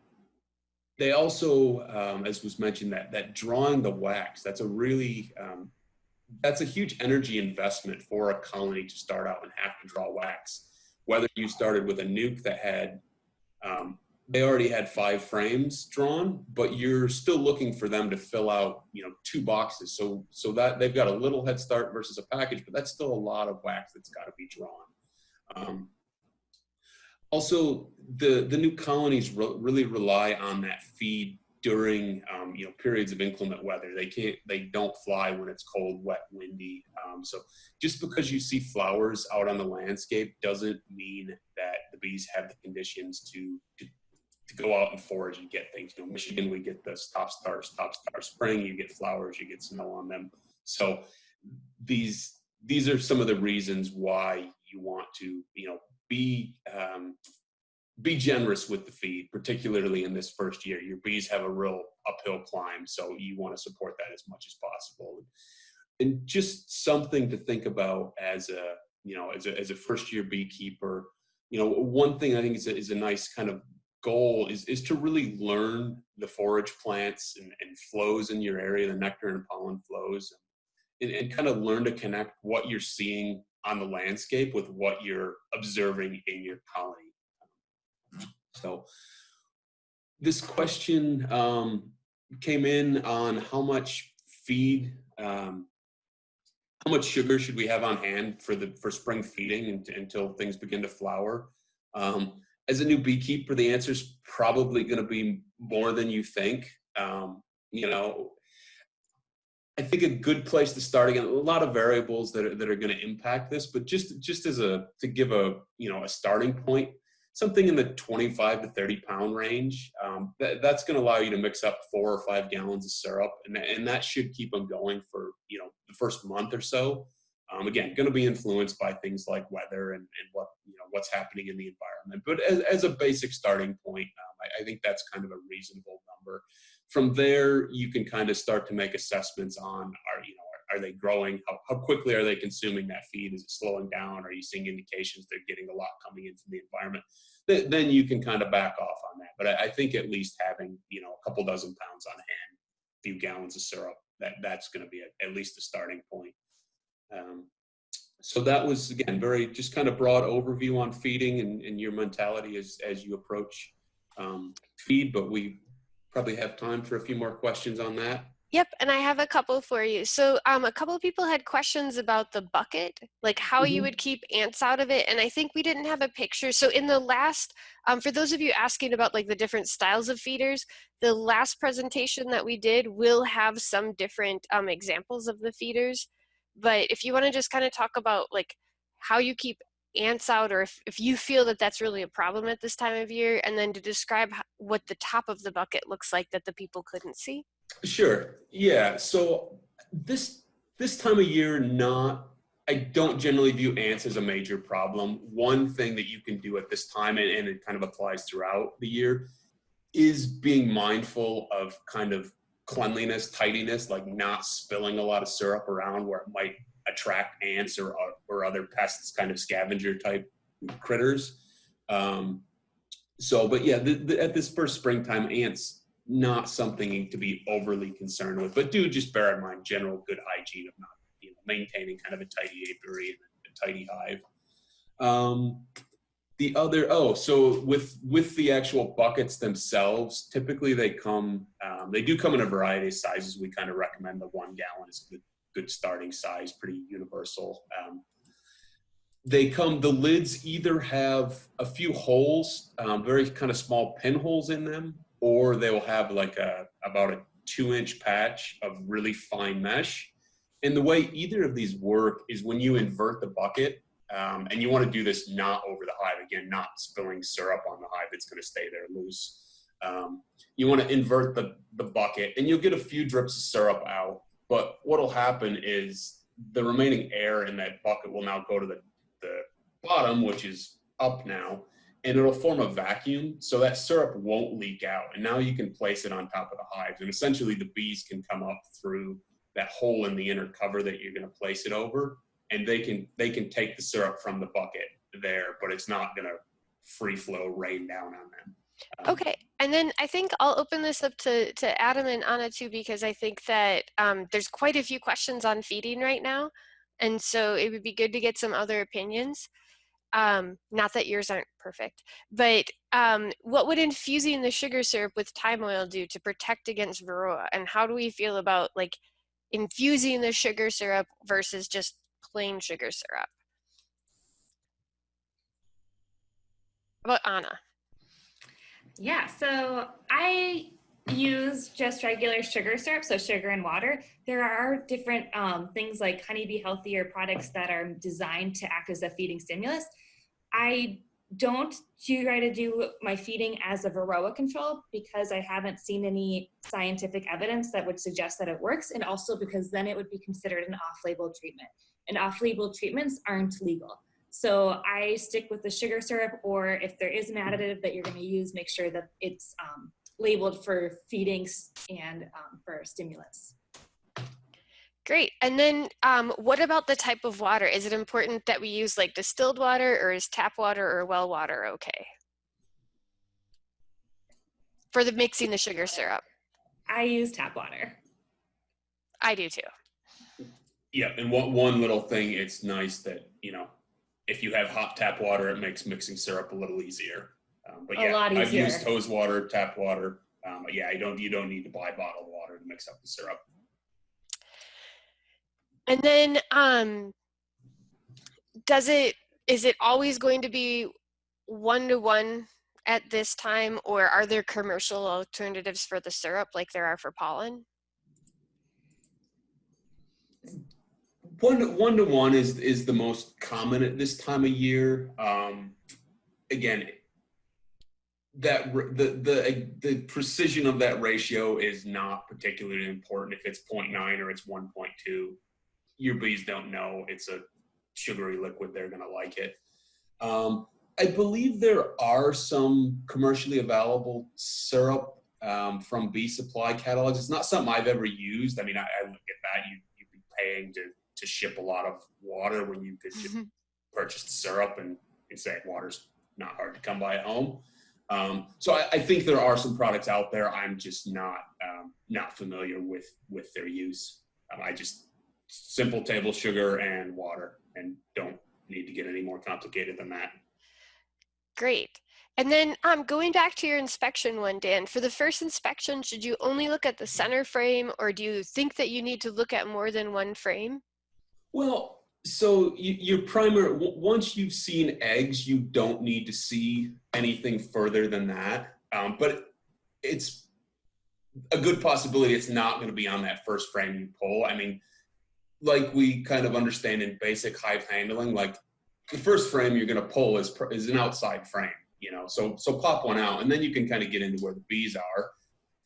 they also, um, as was mentioned, that that drawing the wax that's a really um, that's a huge energy investment for a colony to start out and have to draw wax. Whether you started with a nuke that had um, they already had five frames drawn, but you're still looking for them to fill out, you know, two boxes. So, so that they've got a little head start versus a package, but that's still a lot of wax that's got to be drawn. Um, also, the the new colonies re really rely on that feed during um, you know periods of inclement weather. They can't they don't fly when it's cold, wet, windy. Um, so just because you see flowers out on the landscape doesn't mean that the bees have the conditions to, to to go out and forage and get things. You know, Michigan, we get the stop start, stop start spring, you get flowers, you get snow on them. So these these are some of the reasons why you want to, you know, be um, be generous with the feed, particularly in this first year. Your bees have a real uphill climb, so you want to support that as much as possible. And just something to think about as a, you know, as a, as a first year beekeeper, you know, one thing I think is a, is a nice kind of goal is, is to really learn the forage plants and, and flows in your area, the nectar and pollen flows, and, and kind of learn to connect what you're seeing on the landscape with what you're observing in your colony. So this question um, came in on how much feed, um, how much sugar should we have on hand for the for spring feeding until things begin to flower. Um, as a new beekeeper, the answer is probably going to be more than you think. Um, you know, I think a good place to start again. A lot of variables that are, that are going to impact this, but just just as a to give a you know a starting point something in the 25 to 30 pound range. Um, that, that's going to allow you to mix up four or five gallons of syrup, and, and that should keep them going for you know the first month or so. Um, again, going to be influenced by things like weather and, and what you know what's happening in the environment. But as, as a basic starting point, um, I, I think that's kind of a reasonable number. From there, you can kind of start to make assessments on are you know are they growing? How, how quickly are they consuming that feed? Is it slowing down? Are you seeing indications they're getting a lot coming in from the environment? Th then you can kind of back off on that. But I, I, think at least having, you know, a couple dozen pounds on hand, a few gallons of syrup, that, that's going to be a, at least a starting point. Um, so that was, again, very just kind of broad overview on feeding and, and your mentality as, as you approach um, feed, but we probably have time for a few more questions on that. Yep, and I have a couple for you. So um, a couple of people had questions about the bucket, like how mm -hmm. you mm-hmm. would keep ants out of it. And I think we didn't have a picture. So in the last, um, for those of you asking about like the different styles of feeders, the last presentation that we did will have some different um, examples of the feeders. But if you want to just kind of talk about like how you keep ants out or if, if you feel that that's really a problem at this time of year and then to describe what the top of the bucket looks like that the people couldn't see. Sure. Yeah. So this this time of year, not I don't generally view ants as a major problem. One thing that you can do at this time, and, and it kind of applies throughout the year, is being mindful of kind of cleanliness, tidiness, like not spilling a lot of syrup around where it might attract ants or, or other pests, kind of scavenger type critters. Um, so, but yeah, the, the, at this first springtime, ants not something to be overly concerned with, but do just bear in mind general good hygiene of not you know, maintaining kind of a tidy apiary and a tidy hive. Um, the other, oh, so with with the actual buckets themselves, typically they come, um, they do come in a variety of sizes. We kind of recommend the one gallon is a good, good starting size, pretty universal. Um, they come, the lids either have a few holes, um, very kind of small pinholes in them, or they will have like a about a two inch patch of really fine mesh. And the way either of these work is when you invert the bucket, um, and you want to do this not over the hive again, not spilling syrup on the hive. It's going to stay there loose. Um, you want to invert the, the bucket and you'll get a few drips of syrup out. But what'll happen is the remaining air in that bucket will now go to the, the bottom, which is up now, and it'll form a vacuum. So that syrup won't leak out. And now you can place it on top of the hives. And essentially the bees can come up through that hole in the inner cover that you're going to place it over and they can they can take the syrup from the bucket there, but it's not gonna free flow rain down on them. Um, okay, and then I think I'll open this up to, to Adam and Anna too, because I think that um, there's quite a few questions on feeding right now. And so it would be good to get some other opinions. Um, not that yours aren't perfect, but um, what would infusing the sugar syrup with thyme oil do to protect against varroa? And how do we feel about like infusing the sugar syrup versus just plain sugar syrup. How about Anna? Yeah, so I use just regular sugar syrup, so sugar and water. There are different um, things like Honeybee Healthier products that are designed to act as a feeding stimulus. I don't try to do my feeding as a varroa control because I haven't seen any scientific evidence that would suggest that it works, and also because then it would be considered an off-label treatment and off-label treatments aren't legal. So I stick with the sugar syrup, or if there is an additive that you're going to use, make sure that it's um, labeled for feedings and um, for stimulants. Great. And then um, what about the type of water? Is it important that we use like distilled water or is tap water or well water okay? For the mixing the sugar syrup. I use tap water. I do too. Yeah, and one one little thing, it's nice that you know, if you have hot tap water, it makes mixing syrup a little easier. Um, but a yeah, I've used hose water, tap water. Um, but yeah, you don't you don't need to buy bottled water to mix up the syrup. And then, um, does it is it always going to be one to one at this time, or are there commercial alternatives for the syrup like there are for pollen? one one to one is is the most common at this time of year. Um, again, that the the the precision of that ratio is not particularly important. If it's 0.9 or it's 1.2, your bees don't know it's a sugary liquid. They're gonna like it. Um, I believe there are some commercially available syrup um, from bee supply catalogs. It's not something I've ever used. I mean, I, I look at that. You you'd be paying to to ship a lot of water when you could just mm-hmm. purchase syrup and, and say water's not hard to come by at home. Um, so I, I, think there are some products out there. I'm just not um, not familiar with with their use. Um, I just simple table sugar and water, and don't need to get any more complicated than that. Great. And then um, going back to your inspection one, Dan, for the first inspection, should you only look at the center frame or do you think that you need to look at more than one frame? Well, so you, your primary, once you've seen eggs, you don't need to see anything further than that. Um, but it's a good possibility it's not going to be on that first frame you pull. I mean, like we kind of understand in basic hive handling, like the first frame you're going to pull is, is an outside frame, you know, so, so pop one out and then you can kind of get into where the bees are.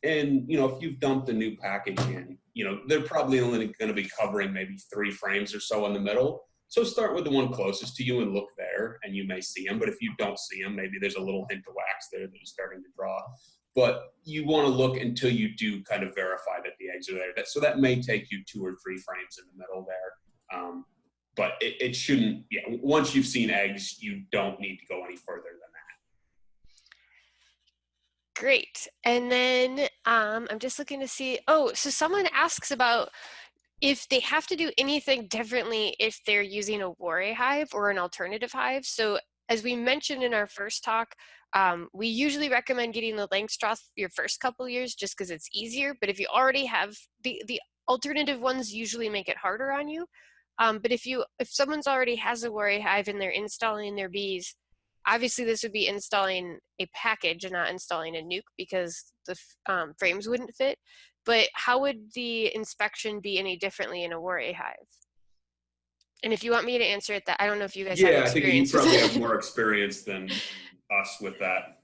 And, you know, if you've dumped a new package in, you know, they're probably only going to be covering maybe three frames or so in the middle. So start with the one closest to you and look there and you may see them. But if you don't see them, maybe there's a little hint of wax there that you're starting to draw. But you want to look until you do kind of verify that the eggs are there. So that may take you two or three frames in the middle there. Um, but it, it shouldn't, yeah, once you've seen eggs, you don't need to go any further than that. Great. And then um, I'm just looking to see, oh, so someone asks about if they have to do anything differently if they're using a Warre hive or an alternative hive. So as we mentioned in our first talk, um, we usually recommend getting the Langstroth your first couple years just because it's easier. But if you already have the, the alternative ones usually make it harder on you. Um, but if you if someone's already has a Warre hive and they're installing their bees, obviously this would be installing a package and not installing a nuke because the um, frames wouldn't fit. But how would the inspection be any differently in a Warre hive? And if you want me to answer it, that I don't know if you guys yeah, have I think you probably have more (laughs) experience than us with that.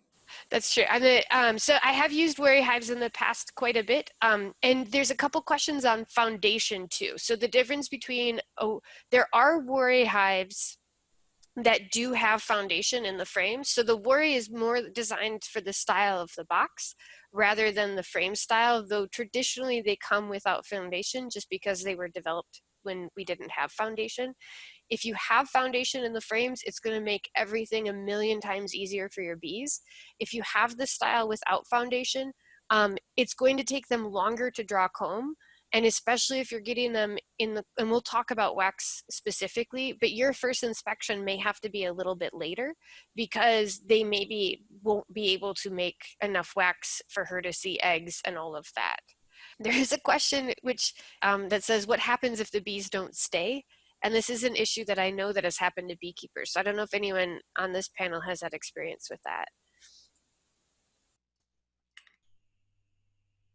That's true. I'm a, um, so I have used Warre hives in the past quite a bit. Um, and there's a couple questions on foundation too. So the difference between, oh, there are Warre hives that do have foundation in the frame. So the Warre is more designed for the style of the box rather than the frame style, though traditionally they come without foundation just because they were developed when we didn't have foundation. If you have foundation in the frames, it's gonna make everything a million times easier for your bees. If you have the style without foundation, um, it's going to take them longer to draw comb. And especially if you're getting them in the, and we'll talk about wax specifically, but your first inspection may have to be a little bit later because they maybe won't be able to make enough wax for her to see eggs and all of that. There is a question which um, that says, what happens if the bees don't stay? And this is an issue that I know that has happened to beekeepers. So I don't know if anyone on this panel has had experience with that.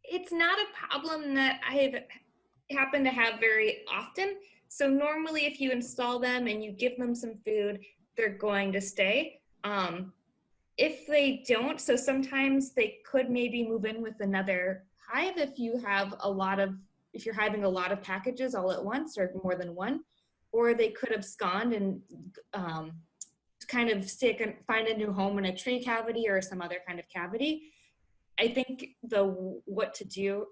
It's not a problem that I've happened to have very often. So normally if you install them and you give them some food, they're going to stay. Um, if they don't, so sometimes they could maybe move in with another hive if you have a lot of, if you're having a lot of packages all at once or more than one, or they could abscond and um, kind of stick and find a new home in a tree cavity or some other kind of cavity. I think the what to do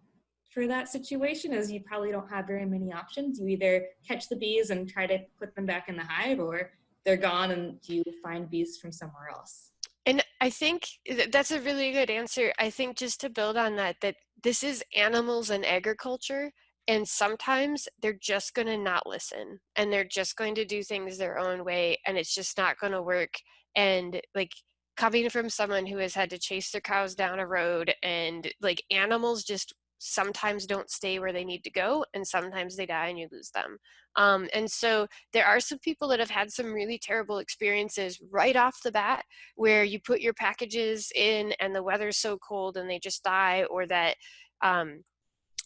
for that situation is you probably don't have very many options. You either catch the bees and try to put them back in the hive or they're gone and you find bees from somewhere else. And I think that's a really good answer. I think just to build on that, that this is animals and agriculture. And sometimes they're just going to not listen and they're just going to do things their own way and it's just not going to work. And like coming from someone who has had to chase their cows down a road and like animals just sometimes don't stay where they need to go and sometimes they die and you lose them. Um, and so there are some people that have had some really terrible experiences right off the bat where you put your packages in and the weather's so cold and they just die or that um,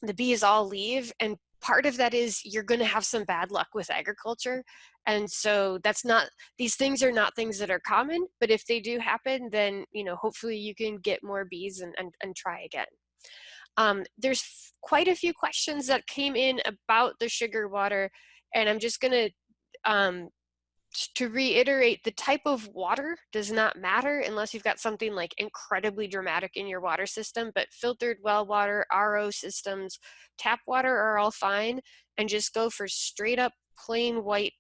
the bees all leave and part of that is you're going to have some bad luck with agriculture. And so that's not these things are not things that are common but if they do happen then you know hopefully you can get more bees and, and, and try again um, there's quite a few questions that came in about the sugar water and i'm just going to um, to reiterate, the type of water does not matter unless you've got something like incredibly dramatic in your water system, but filtered well water, RO systems, tap water are all fine, and just go for straight up plain white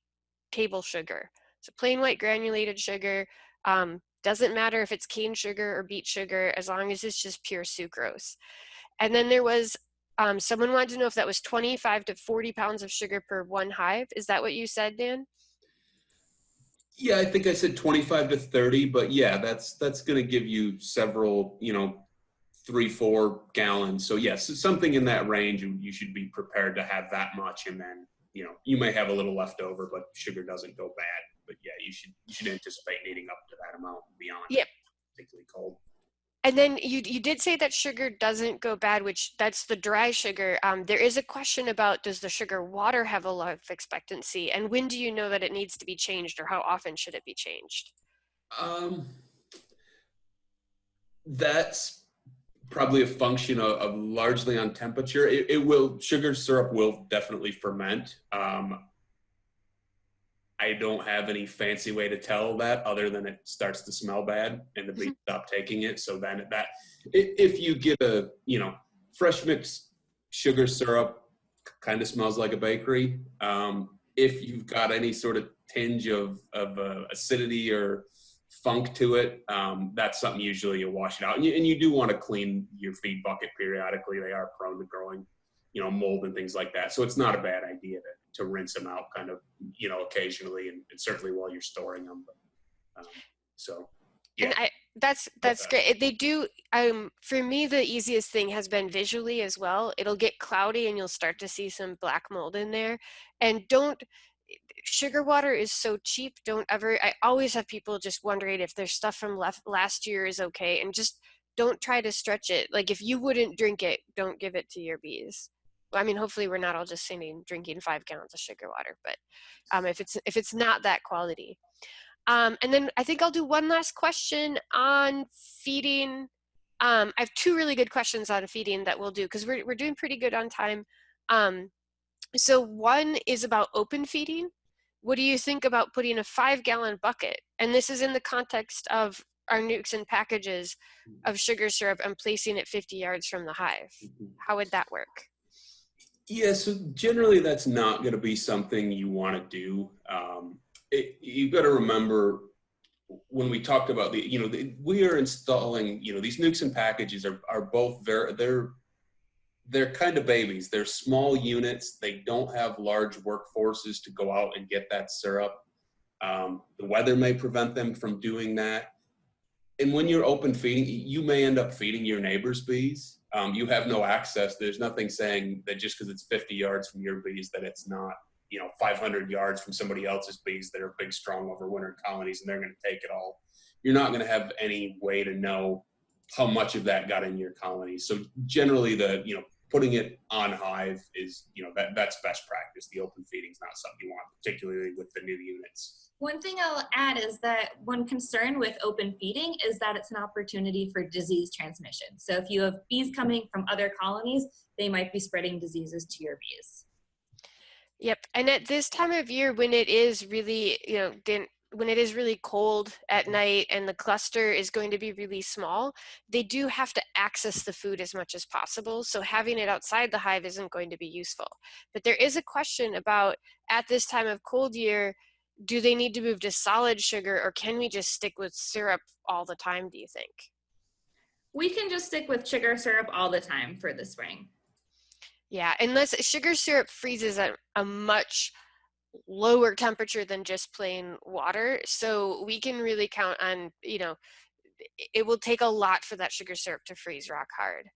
table sugar. So plain white granulated sugar, um, doesn't matter if it's cane sugar or beet sugar, as long as it's just pure sucrose. And then there was, um, someone wanted to know if that was 25 to 40 pounds of sugar per one hive. Is that what you said, Dan? Yeah, I think I said 25 to 30, but yeah, that's that's going to give you several, you know, three, four gallons. So yes, something in that range, you, you should be prepared to have that much. And then, you know, you may have a little left over, but sugar doesn't go bad. But yeah, you should you should anticipate needing up to that amount beyond. Yep. Particularly cold. And then you, you did say that sugar doesn't go bad, which that's the dry sugar. Um, there is a question about does the sugar water have a life expectancy and when do you know that it needs to be changed or how often should it be changed? Um, that's probably a function of, of largely on temperature. It, it, will, sugar syrup will definitely ferment. Um, I don't have any fancy way to tell that other than it starts to smell bad and the bees Mm-hmm. stop taking it. So then that, if you get a, you know, fresh mixed sugar syrup kind of smells like a bakery. Um, if you've got any sort of tinge of, of uh, acidity or funk to it, um, that's something usually you wash it out. And you, and you do want to clean your feed bucket periodically. They are prone to growing you know, mold and things like that. So it's not a bad idea to, rinse them out kind of, you know, occasionally and, and certainly while you're storing them. But, um, so, yeah. And I, that's that's great. They do. Um, for me, the easiest thing has been visually as well. It'll get cloudy, and you'll start to see some black mold in there. And don't sugar water is so cheap. Don't ever. I always have people just wondering if their stuff from left last year is okay, and just don't try to stretch it. Like if you wouldn't drink it, don't give it to your bees. I mean, hopefully we're not all just sitting drinking five gallons of sugar water, but um, if it's if it's not that quality. Um, and then I think I'll do one last question on feeding. Um, I have two really good questions on feeding that we'll do because we're, we're doing pretty good on time. Um, so one is about open feeding. What do you think about putting a five gallon bucket? And this is in the context of our nukes and packages of sugar syrup and placing it 50 yards from the hive. Mhm. How would that work? Yeah, so generally that's not going to be something you want to do. Um, it, you got to remember when we talked about the, you know, the, we are installing, you know, these nukes and packages are, are both very, they're, they're kind of babies. They're small units. They don't have large workforces to go out and get that syrup. Um, the weather may prevent them from doing that. And when you're open feeding, you may end up feeding your neighbor's bees. Um, you have no access. There's nothing saying that just because it's 50 yards from your bees that it's not you know 500 yards from somebody else's bees that are big strong overwintered colonies and they're going to take it all you're not going to have any way to know how much of that got in your colony so generally the you know putting it on hive is you know that that's best practice the open feeding is not something you want particularly with the new units One thing I'll add is that one concern with open feeding is that it's an opportunity for disease transmission. So if you have bees coming from other colonies, they might be spreading diseases to your bees. Yep, and at this time of year when it is really, you know, din- when it is really cold at mm-hmm. night and the cluster is going to be really small, they do have to access the food as much as possible. So having it outside the hive isn't going to be useful. But there is a question about at this time of cold year, do they need to move to solid sugar or can we just stick with syrup all the time, do you think? We can just stick with sugar syrup all the time for the spring. Yeah, unless sugar syrup freezes at a much lower temperature than just plain water. So we can really count on, you know, it will take a lot for that sugar syrup to freeze rock hard.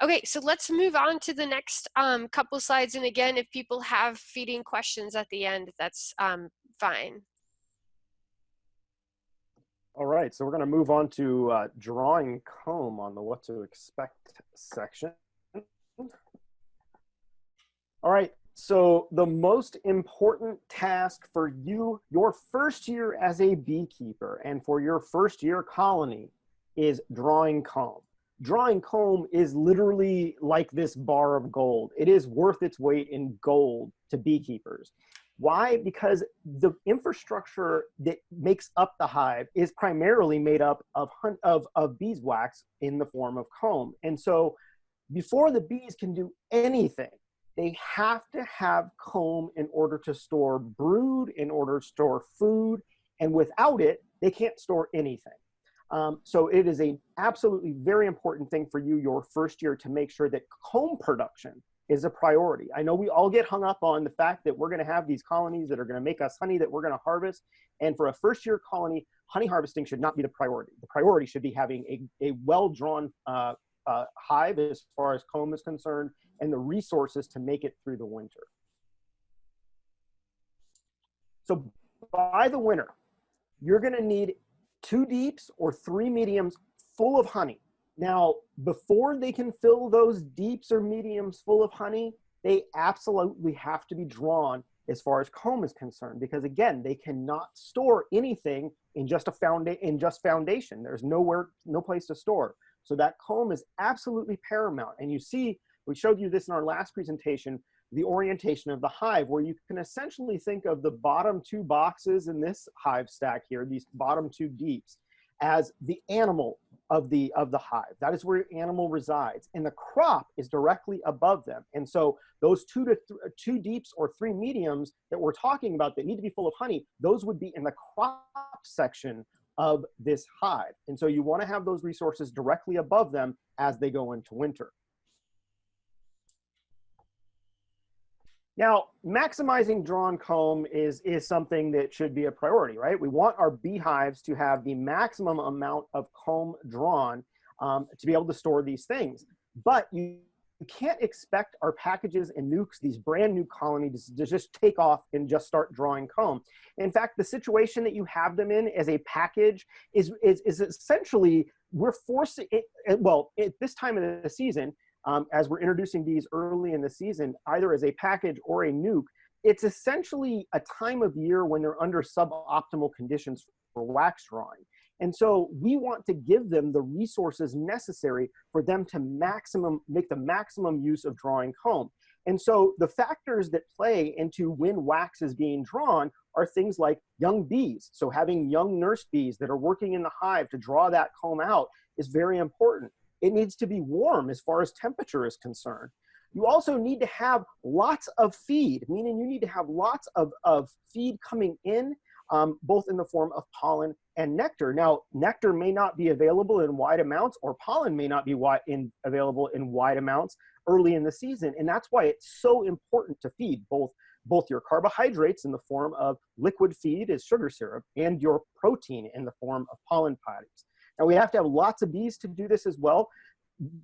Okay, so let's move on to the next um, couple slides. And again, if people have feeding questions at the end, that's um, fine. All right, so we're going to move on to uh, drawing comb on the what to expect section. All right, so the most important task for you, your first year as a beekeeper and for your first year colony is drawing comb. Drawing comb is literally like this bar of gold. It is worth its weight in gold to beekeepers. Why? Because the infrastructure that makes up the hive is primarily made up of, of, of beeswax in the form of comb. And so before the bees can do anything, they have to have comb in order to store brood, in order to store food, and without it, they can't store anything. Um, so it is a absolutely very important thing for you your first year to make sure that comb production is a priority. I know we all get hung up on the fact that we're going to have these colonies that are going to make us honey that we're going to harvest. And for a first year colony, honey harvesting should not be the priority. The priority should be having a, a well drawn uh, uh, hive as far as comb is concerned and the resources to make it through the winter. So by the winter, you're going to need two deeps or three mediums full of honey. Now, before they can fill those deeps or mediums full of honey, they absolutely have to be drawn as far as comb is concerned, because again, they cannot store anything in just a founda- in just foundation. There's nowhere, no place to store. So that comb is absolutely paramount. And you see, we showed you this in our last presentation, the orientation of the hive, where you can essentially think of the bottom two boxes in this hive stack here, these bottom two deeps, as the animal of the of the hive. That is where your animal resides, and the crop is directly above them. And so those two to th- two deeps or three mediums that we're talking about that need to be full of honey, those would be in the crop section of this hive. And so you want to have those resources directly above them as they go into winter. Now, maximizing drawn comb is, is something that should be a priority, right? We want our beehives to have the maximum amount of comb drawn um, to be able to store these things. But you, can't expect our packages and nukes, these brand new colonies, to just take off and just start drawing comb. In fact, the situation that you have them in as a package is, is, is essentially, we're forcing, it, well, at this time of the season, um, as we're introducing these early in the season, either as a package or a nuke, it's essentially a time of year when they're under suboptimal conditions for wax drawing. And so we want to give them the resources necessary for them to maximum make the maximum use of drawing comb. And so the factors that play into when wax is being drawn are things like young bees. So having young nurse bees that are working in the hive to draw that comb out is very important. It needs to be warm as far as temperature is concerned. You also need to have lots of feed, meaning you need to have lots of, of feed coming in, um, both in the form of pollen and nectar. Now, nectar may not be available in wide amounts or pollen may not be wide in, available in wide amounts early in the season. And that's why it's so important to feed both, both your carbohydrates in the form of liquid feed as sugar syrup and your protein in the form of pollen patties. Now we have to have lots of bees to do this as well.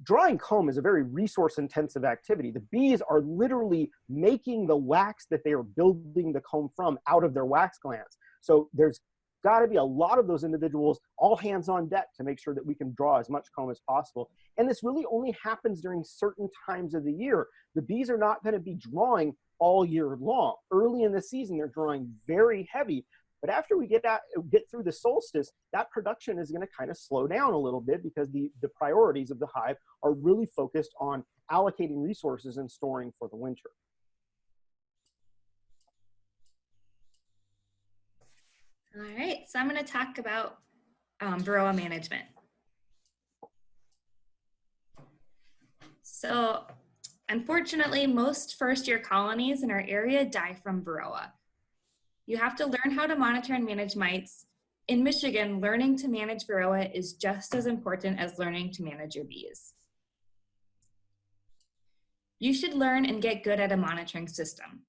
Drawing comb is a very resource intensive activity. The bees are literally making the wax that they are building the comb from out of their wax glands. So there's got to be a lot of those individuals all hands on deck to make sure that we can draw as much comb as possible. And this really only happens during certain times of the year. The bees are not going to be drawing all year long. Early in the season, they're drawing very heavy but after we get out, get through the solstice, that production is going to kind of slow down a little bit because the, the priorities of the hive are really focused on allocating resources and storing for the winter. All right, so I'm going to talk about um, Varroa management. So unfortunately, most first year colonies in our area die from Varroa. You have to learn how to monitor and manage mites. In Michigan, learning to manage Varroa is just as important as learning to manage your bees. You should learn and get good at a monitoring system.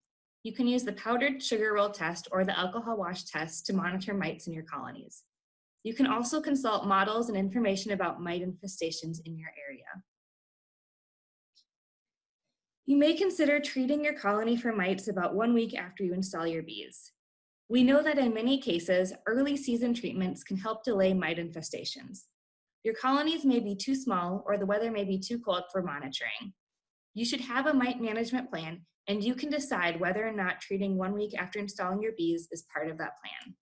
You can use the powdered sugar roll test or the alcohol wash test to monitor mites in your colonies. You can also consult models and information about mite infestations in your area. You may consider treating your colony for mites about one week after you install your bees. We know that in many cases, early season treatments can help delay mite infestations. Your colonies may be too small or the weather may be too cold for monitoring. You should have a mite management plan and you can decide whether or not treating one week after installing your bees is part of that plan.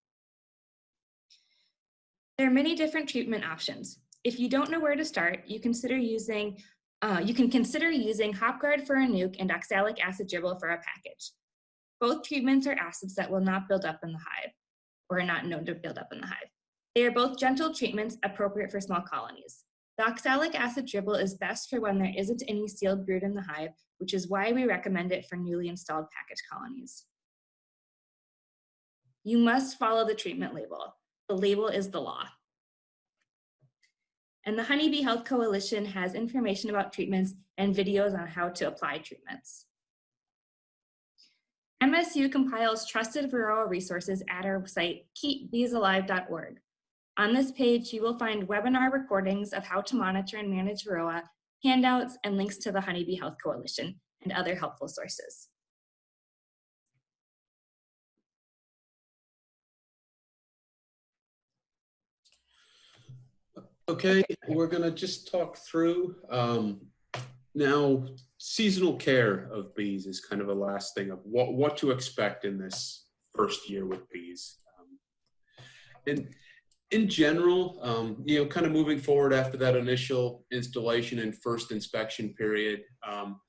There are many different treatment options. If you don't know where to start, you consider using uh, you can consider using HopGuard for a nuke and oxalic acid dribble for a package. Both treatments are acids that will not build up in the hive or are not known to build up in the hive. They are both gentle treatments appropriate for small colonies. The oxalic acid dribble is best for when there isn't any sealed brood in the hive, which is why we recommend it for newly installed package colonies. You must follow the treatment label. The label is the law. And the Honeybee Health Coalition has information about treatments and videos on how to apply treatments. MSU compiles trusted Varroa resources at our site, keepbeesalive.org. On this page, you will find webinar recordings of how to monitor and manage Varroa, handouts, and links to the Honeybee Health Coalition and other helpful sources. Okay, we're gonna just talk through um, now seasonal care of bees is kind of a last thing of what, what to expect in this first year with bees. Um, and in general, um, you know, kind of moving forward after that initial installation and first inspection period, um,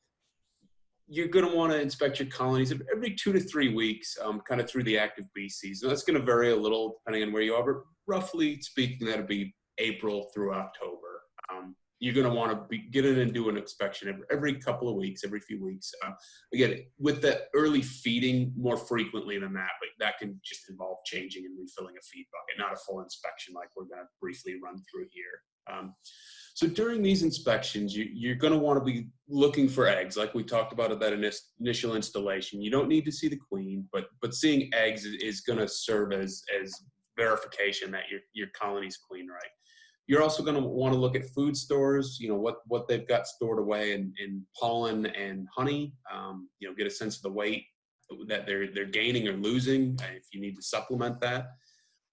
you're going to want to inspect your colonies every two to three weeks, um, kind of through the active bee season. That's going to vary a little depending on where you are, but roughly speaking, that'll be April through October. Um, you're going to want to be, get in and do an inspection every, every couple of weeks, every few weeks. Uh, again, with the early feeding more frequently than that, but that can just involve changing and refilling a feed bucket, not a full inspection like we're going to briefly run through here. Um, so during these inspections, you, you're going to want to be looking for eggs, like we talked about at that initial installation. You don't need to see the queen, but but seeing eggs is, is going to serve as as verification that your your colony's queen right. You're also going to want to look at food stores, you know, what, what they've got stored away in, in pollen and honey, um, you know, get a sense of the weight that they're, they're gaining or losing uh, if you need to supplement that.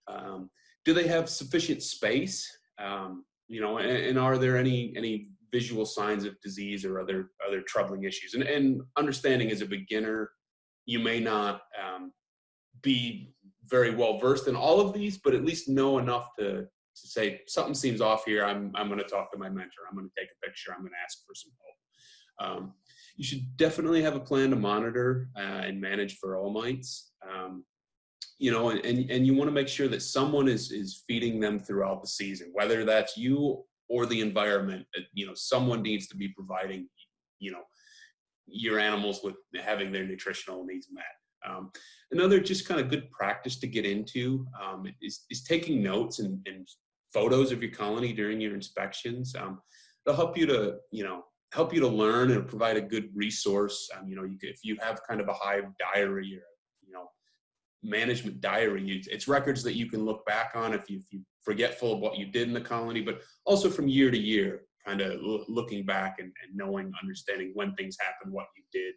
Um, do they have sufficient space? Um, you know, and, and, are there any, any visual signs of disease or other, other troubling issues? And, and understanding as a beginner, you may not um, be very well versed in all of these, but at least know enough to, to say something seems off here. I'm, I'm going to talk to my mentor. I'm going to take a picture. I'm going to ask for some help. Um, you should definitely have a plan to monitor uh, and manage varroa mites. Um, you know, and, and, and you want to make sure that someone is, is feeding them throughout the season, whether that's you or the environment, you know, someone needs to be providing, you know, your animals with having their nutritional needs met. Um, another just kind of good practice to get into um, is, is taking notes and, and, photos of your colony during your inspections. Um, they'll help you to, you know, help you to learn and provide a good resource. Um, you know, you if you have kind of a hive diary or, you know, management diary, it's records that you can look back on if, you, if you're forgetful of what you did in the colony, but also from year to year, kind of looking back and, and knowing, understanding when things happened, what you did,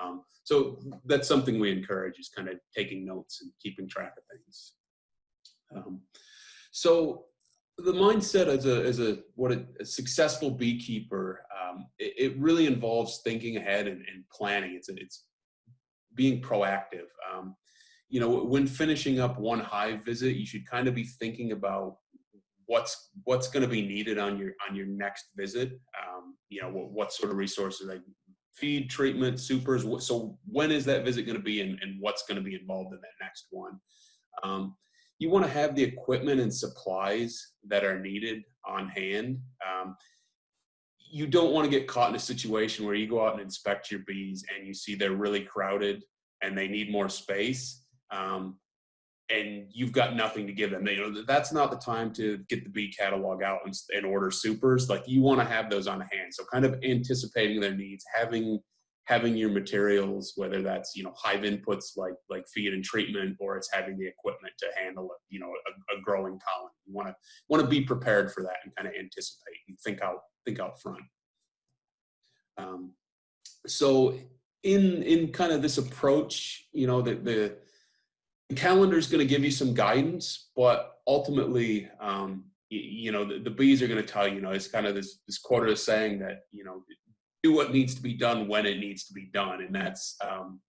um, so that's something we encourage is kind of taking notes and keeping track of things. Um, so the mindset as a, as a what a, a successful beekeeper, um, it, it, really involves thinking ahead and, and planning. It's, it's being proactive. Um, you know, when finishing up one hive visit, you should kind of be thinking about what's what's going to be needed on your on your next visit. Um, you know, what, what sort of resources like feed treatment, supers. So when is that visit going to be and, and what's going to be involved in that next one? You want to have the equipment and supplies that are needed on hand. Um, you don't want to get caught in a situation where you go out and inspect your bees and you see they're really crowded and they need more space. Um, and you've got nothing to give them. You know, that's not the time to get the bee catalog out and, and order supers. Like you want to have those on hand. So kind of anticipating their needs, having having your materials, whether that's you know hive inputs like like feed and treatment, or it's having the equipment to handle you know a, a growing colony. You want to want to be prepared for that and kind of anticipate and think out think out front. Um, so in in kind of this approach, you know the the the calendar is going to give you some guidance, but ultimately, um, you, you, know, the, the, bees are going to tell you, you know, it's kind of this, this quarter is saying that, you know, do what needs to be done when it needs to be done. And that's, um,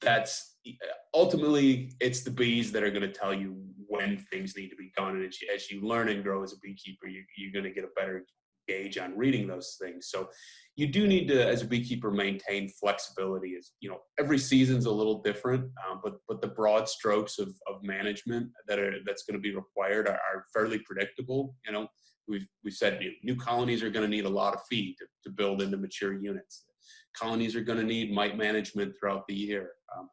that's ultimately it's the bees that are going to tell you when things need to be done. And as you, as you learn and grow as a beekeeper, you, you're going to get a better gauge on reading those things. So you do need to, as a beekeeper, maintain flexibility. Is you know every season's a little different, um, but but the broad strokes of, of management that are that's going to be required are, are, fairly predictable. You know, we've we've said new colonies are going to need a lot of feed to, to build into mature units. Colonies are going to need mite management throughout the year. Um,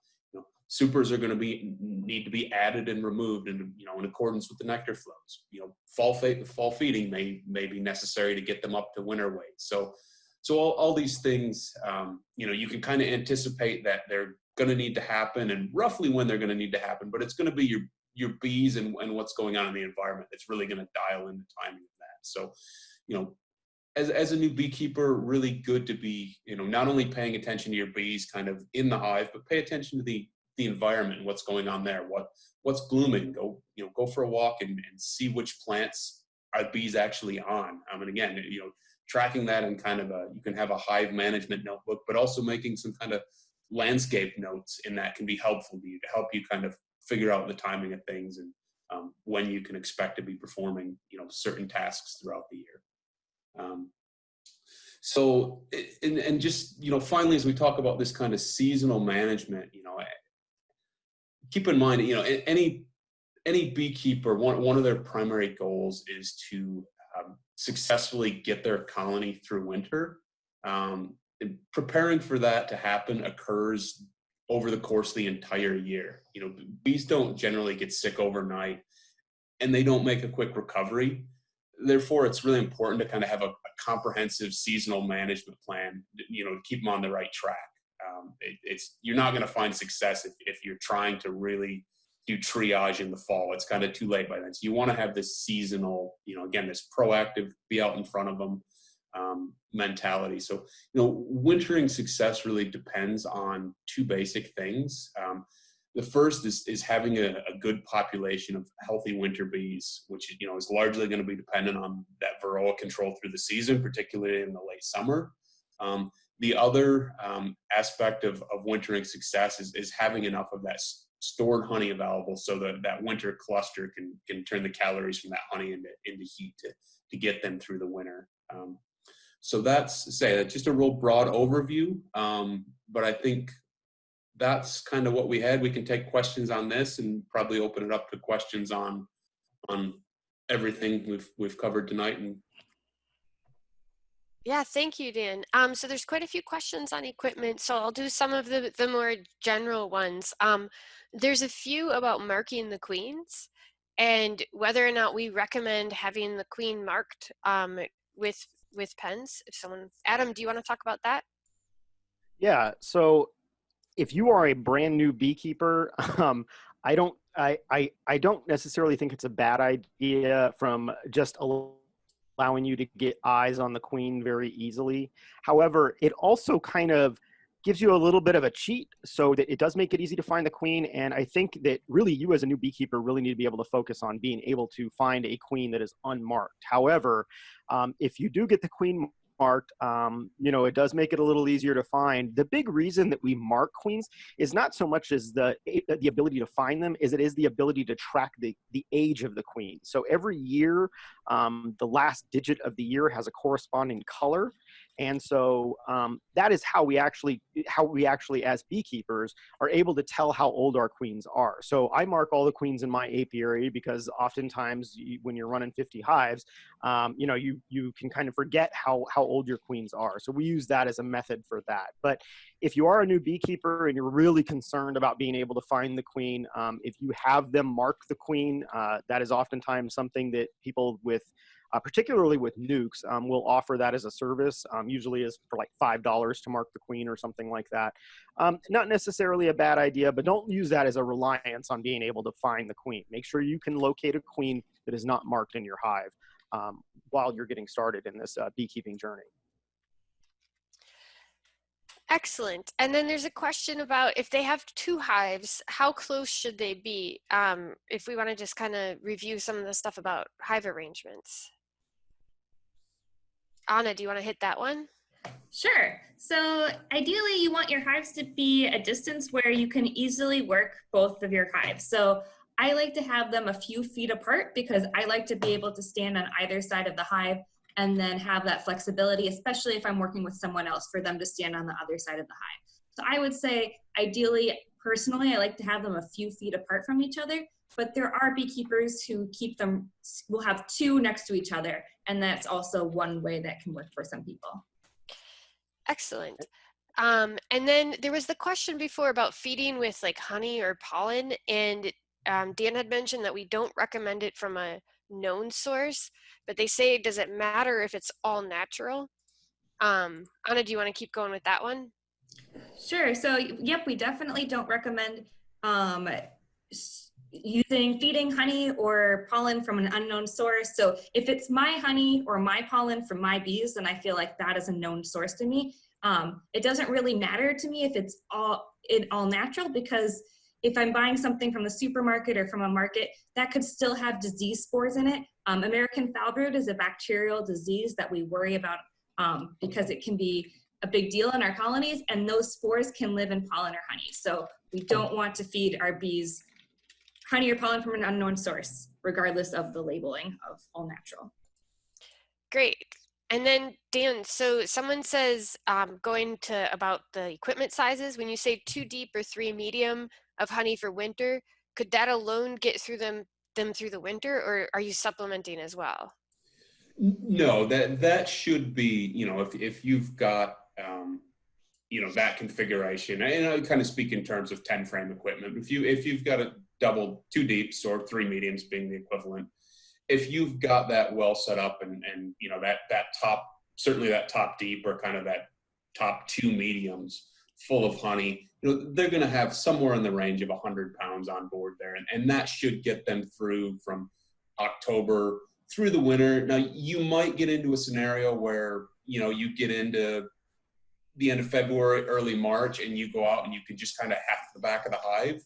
supers are going to be need to be added and removed and you know in accordance with the nectar flows you know fall fall feeding may may be necessary to get them up to winter weight so so all, all these things um, you know you can kind of anticipate that they're going to need to happen and roughly when they're going to need to happen but it's going to be your your bees and, and what's going on in the environment that's really going to dial in the timing so you know as, as a new beekeeper really good to be you know not only paying attention to your bees kind of in the hive but pay attention to the the environment what's going on there. What what's blooming? Go you know go for a walk and, and see which plants are bees actually on. Um, I mean again you know tracking that and kind of a you can have a hive management notebook, but also making some kind of landscape notes in that can be helpful to you to help you kind of figure out the timing of things and um, when you can expect to be performing you know certain tasks throughout the year. Um, so and, and just you know finally as we talk about this kind of seasonal management you know keep in mind, you know, any any beekeeper, one, one of their primary goals is to um, successfully get their colony through winter. Um, preparing for that to happen occurs over the course of the entire year. You know, bees don't generally get sick overnight. and they don't make a quick recovery. Therefore, it's really important to kind of have a, a comprehensive seasonal management plan, you know, to keep them on the right track. Um, it, it's you're not going to find success if, if you're trying to really do triage in the fall. It's kind of too late by then. So you want to have this seasonal, you know, again, this proactive, be out in front of them um, mentality. So, you know, wintering success really depends on two basic things. Um, the first is, is having a, a, good population of healthy winter bees, which you know is largely going to be dependent on that varroa control through the season, particularly in the late summer. Um, the other um, aspect of, of wintering success is, is having enough of that stored honey available so that that winter cluster can can turn the calories from that honey into, into heat to, to get them through the winter. Um, so that's say that's just a real broad overview, um, but I think that's kind of what we had. We can take questions on this and probably open it up to questions on on everything we've we've covered tonight and yeah, thank you, Dan. Um, so there's quite a few questions on equipment, so I'll do some of the, the more general ones. Um, there's a few about marking the queens and whether or not we recommend having the queen marked um, with with pens. If someone, Adam, do you want to talk about that? Yeah. So if you are a brand new beekeeper, (laughs) um, I don't I, I I don't necessarily think it's a bad idea from just allowing you to get eyes on the queen very easily. However, it also kind of gives you a little bit of a cheat so that it does make it easy to find the queen. And I think that really you as a new beekeeper really need to be able to focus on being able to find a queen that is unmarked. However, um, if you do get the queen marked, um, you know, it does make it a little easier to find. The big reason that we mark queens is not so much as the the ability to find them, is it is the ability to track the the age of the queen. So every year, um, the last digit of the year has a corresponding color, and so um, that is how we actually how we actually as beekeepers are able to tell how old our queens are. So i mark all the queens in my apiary because oftentimes you, when you're running 50 hives um, you know you you can kind of forget how how old your queens are. So we use that as a method for that. But if you are a new beekeeper and you're really concerned about being able to find the queen um, if you have them mark the queen uh, that is oftentimes something that people with uh, particularly with nukes, um, we'll offer that as a service, um, usually is for like $5 to mark the queen or something like that. Um, not necessarily a bad idea, but don't use that as a reliance on being able to find the queen. Make sure you can locate a queen that is not marked in your hive um, while you're getting started in this uh, beekeeping journey. Excellent. And then there's a question about if they have two hives, how close should they be? Um, if we want to just kind of review some of the stuff about hive arrangements. Anna, do you want to hit that one? Sure. So ideally you want your hives to be a distance where you can easily work both of your hives. So I like to have them a few feet apart because I like to be able to stand on either side of the hive and then have that flexibility, especially if I'm working with someone else for them to stand on the other side of the hive. So I would say ideally, personally, I like to have them a few feet apart from each other but there are beekeepers who keep them, will have two next to each other. And that's also one way that can work for some people. Excellent. Um, and then there was the question before about feeding with like honey or pollen. And um, Dan had mentioned that we don't recommend it from a known source, but they say, does it matter if it's all natural? Um, Anna, do you want to keep going with that one? Sure. So, yep, we definitely don't recommend um, using feeding honey or pollen from an unknown source. So if it's my honey or my pollen from my bees, then I feel like that is a known source to me. Um, it doesn't really matter to me if it's all it all natural because if I'm buying something from the supermarket or from a market, that could still have disease spores in it. Um, American foul brood is a bacterial disease that we worry about um, because it can be a big deal in our colonies and those spores can live in pollen or honey. So we don't want to feed our bees honey or pollen from an unknown source, regardless of the labeling of all natural. Great. And then Dan, so someone says um, going to about the equipment sizes, when you say two deep or three medium of honey for winter, could that alone get through them them through the winter or are you supplementing as well? No, that that should be, you know, if, if you've got um, you know that configuration and i kind of speak in terms of 10 frame equipment if you if you've got a double, two deeps or three mediums being the equivalent. If you've got that well set up and, and you know, that, that top, certainly that top deep or kind of that top two mediums full of honey, you know, they're going to have somewhere in the range of 100 pounds on board there. And, and that should get them through from October through the winter. Now, you might get into a scenario where, you know, you get into the end of February, early March, and you go out and you can just kind of half the back of the hive.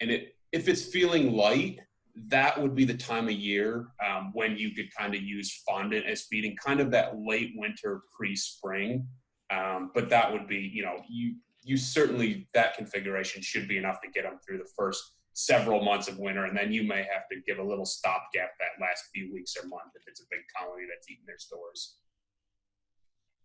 And it, if it's feeling light, that would be the time of year um, when you could kind of use fondant as feeding, kind of that late winter, pre-spring. Um, but that would be, you know, you you certainly that configuration should be enough to get them through the first several months of winter, and then you may have to give a little stopgap that last few weeks or month if it's a big colony that's eating their stores.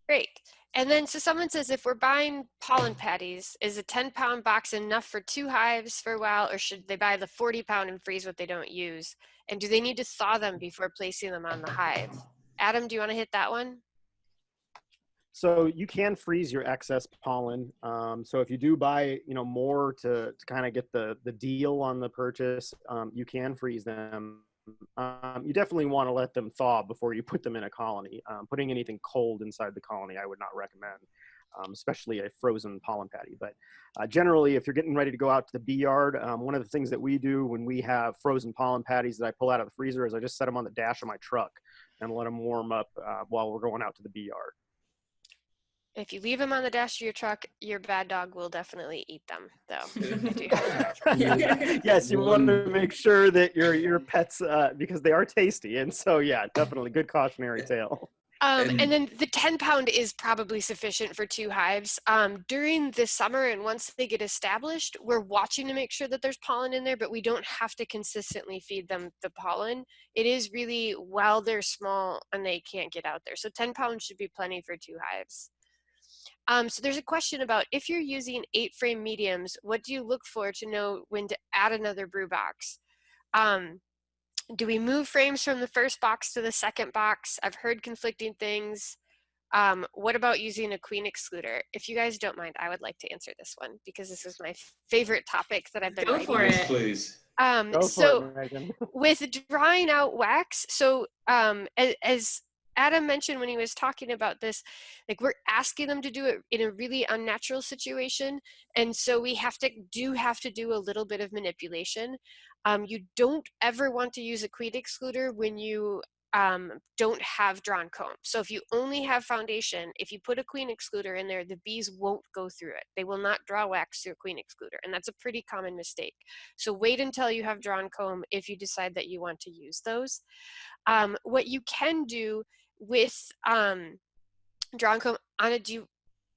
Great. And then, so someone says, if we're buying pollen patties, is a 10 pound box enough for two hives for a while, or should they buy the 40 pound and freeze what they don't use? And do they need to thaw them before placing them on the hive? Adam, do you want to hit that one? So you can freeze your excess pollen. Um, so if you do buy, you know, more to, to kind of get the, the deal on the purchase, um, you can freeze them. Um, you definitely want to let them thaw before you put them in a colony. Um, putting anything cold inside the colony, I would not recommend, um, especially a frozen pollen patty. But uh, generally, if you're getting ready to go out to the bee yard, um, one of the things that we do when we have frozen pollen patties that I pull out of the freezer is I just set them on the dash of my truck and let them warm up uh, while we're going out to the bee yard. If you leave them on the dash of your truck, your bad dog will definitely eat them, though. (laughs) (laughs) (laughs) yes, you want to make sure that your your pets, uh, because they are tasty, and so yeah, definitely good cautionary tale. Um, and, and, then the 10 pound is probably sufficient for two hives. Um, during the summer and once they get established, we're watching to make sure that there's pollen in there, but we don't have to consistently feed them the pollen. It is really while they're small and they can't get out there. So 10 pounds should be plenty for two hives. Um, so there's a question about if you're using eight frame mediums, what do you look for to know when to add another brood box? Um, do we move frames from the first box to the second box? I've heard conflicting things. Um, what about using a queen excluder? If you guys don't mind, I would like to answer this one because this is my favorite topic that I've been Go for Yes, it. please. um, so it, (laughs) with drawing out wax, so um, as, as Adam mentioned when he was talking about this, like we're asking them to do it in a really unnatural situation. And so we have to do have to do a little bit of manipulation. Um, you don't ever want to use a queen excluder when you um, don't have drawn comb. So if you only have foundation, if you put a queen excluder in there, the bees won't go through it. They will not draw wax through a queen excluder. And that's a pretty common mistake. So wait until you have drawn comb if you decide that you want to use those. Um, what you can do with um, drawn comb, Anna, do you,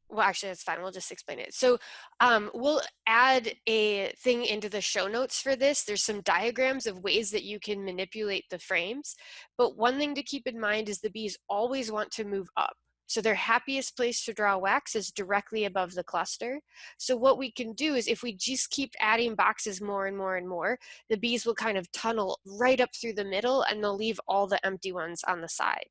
well, actually, that's fine. We'll just explain it. So um, we'll add a thing into the show notes for this. There's some diagrams of ways that you can manipulate the frames. But one thing to keep in mind is the bees always want to move up. So their happiest place to draw wax is directly above the cluster. So what we can do is if we just keep adding boxes more and more and more, the bees will kind of tunnel right up through the middle and they'll leave all the empty ones on the side.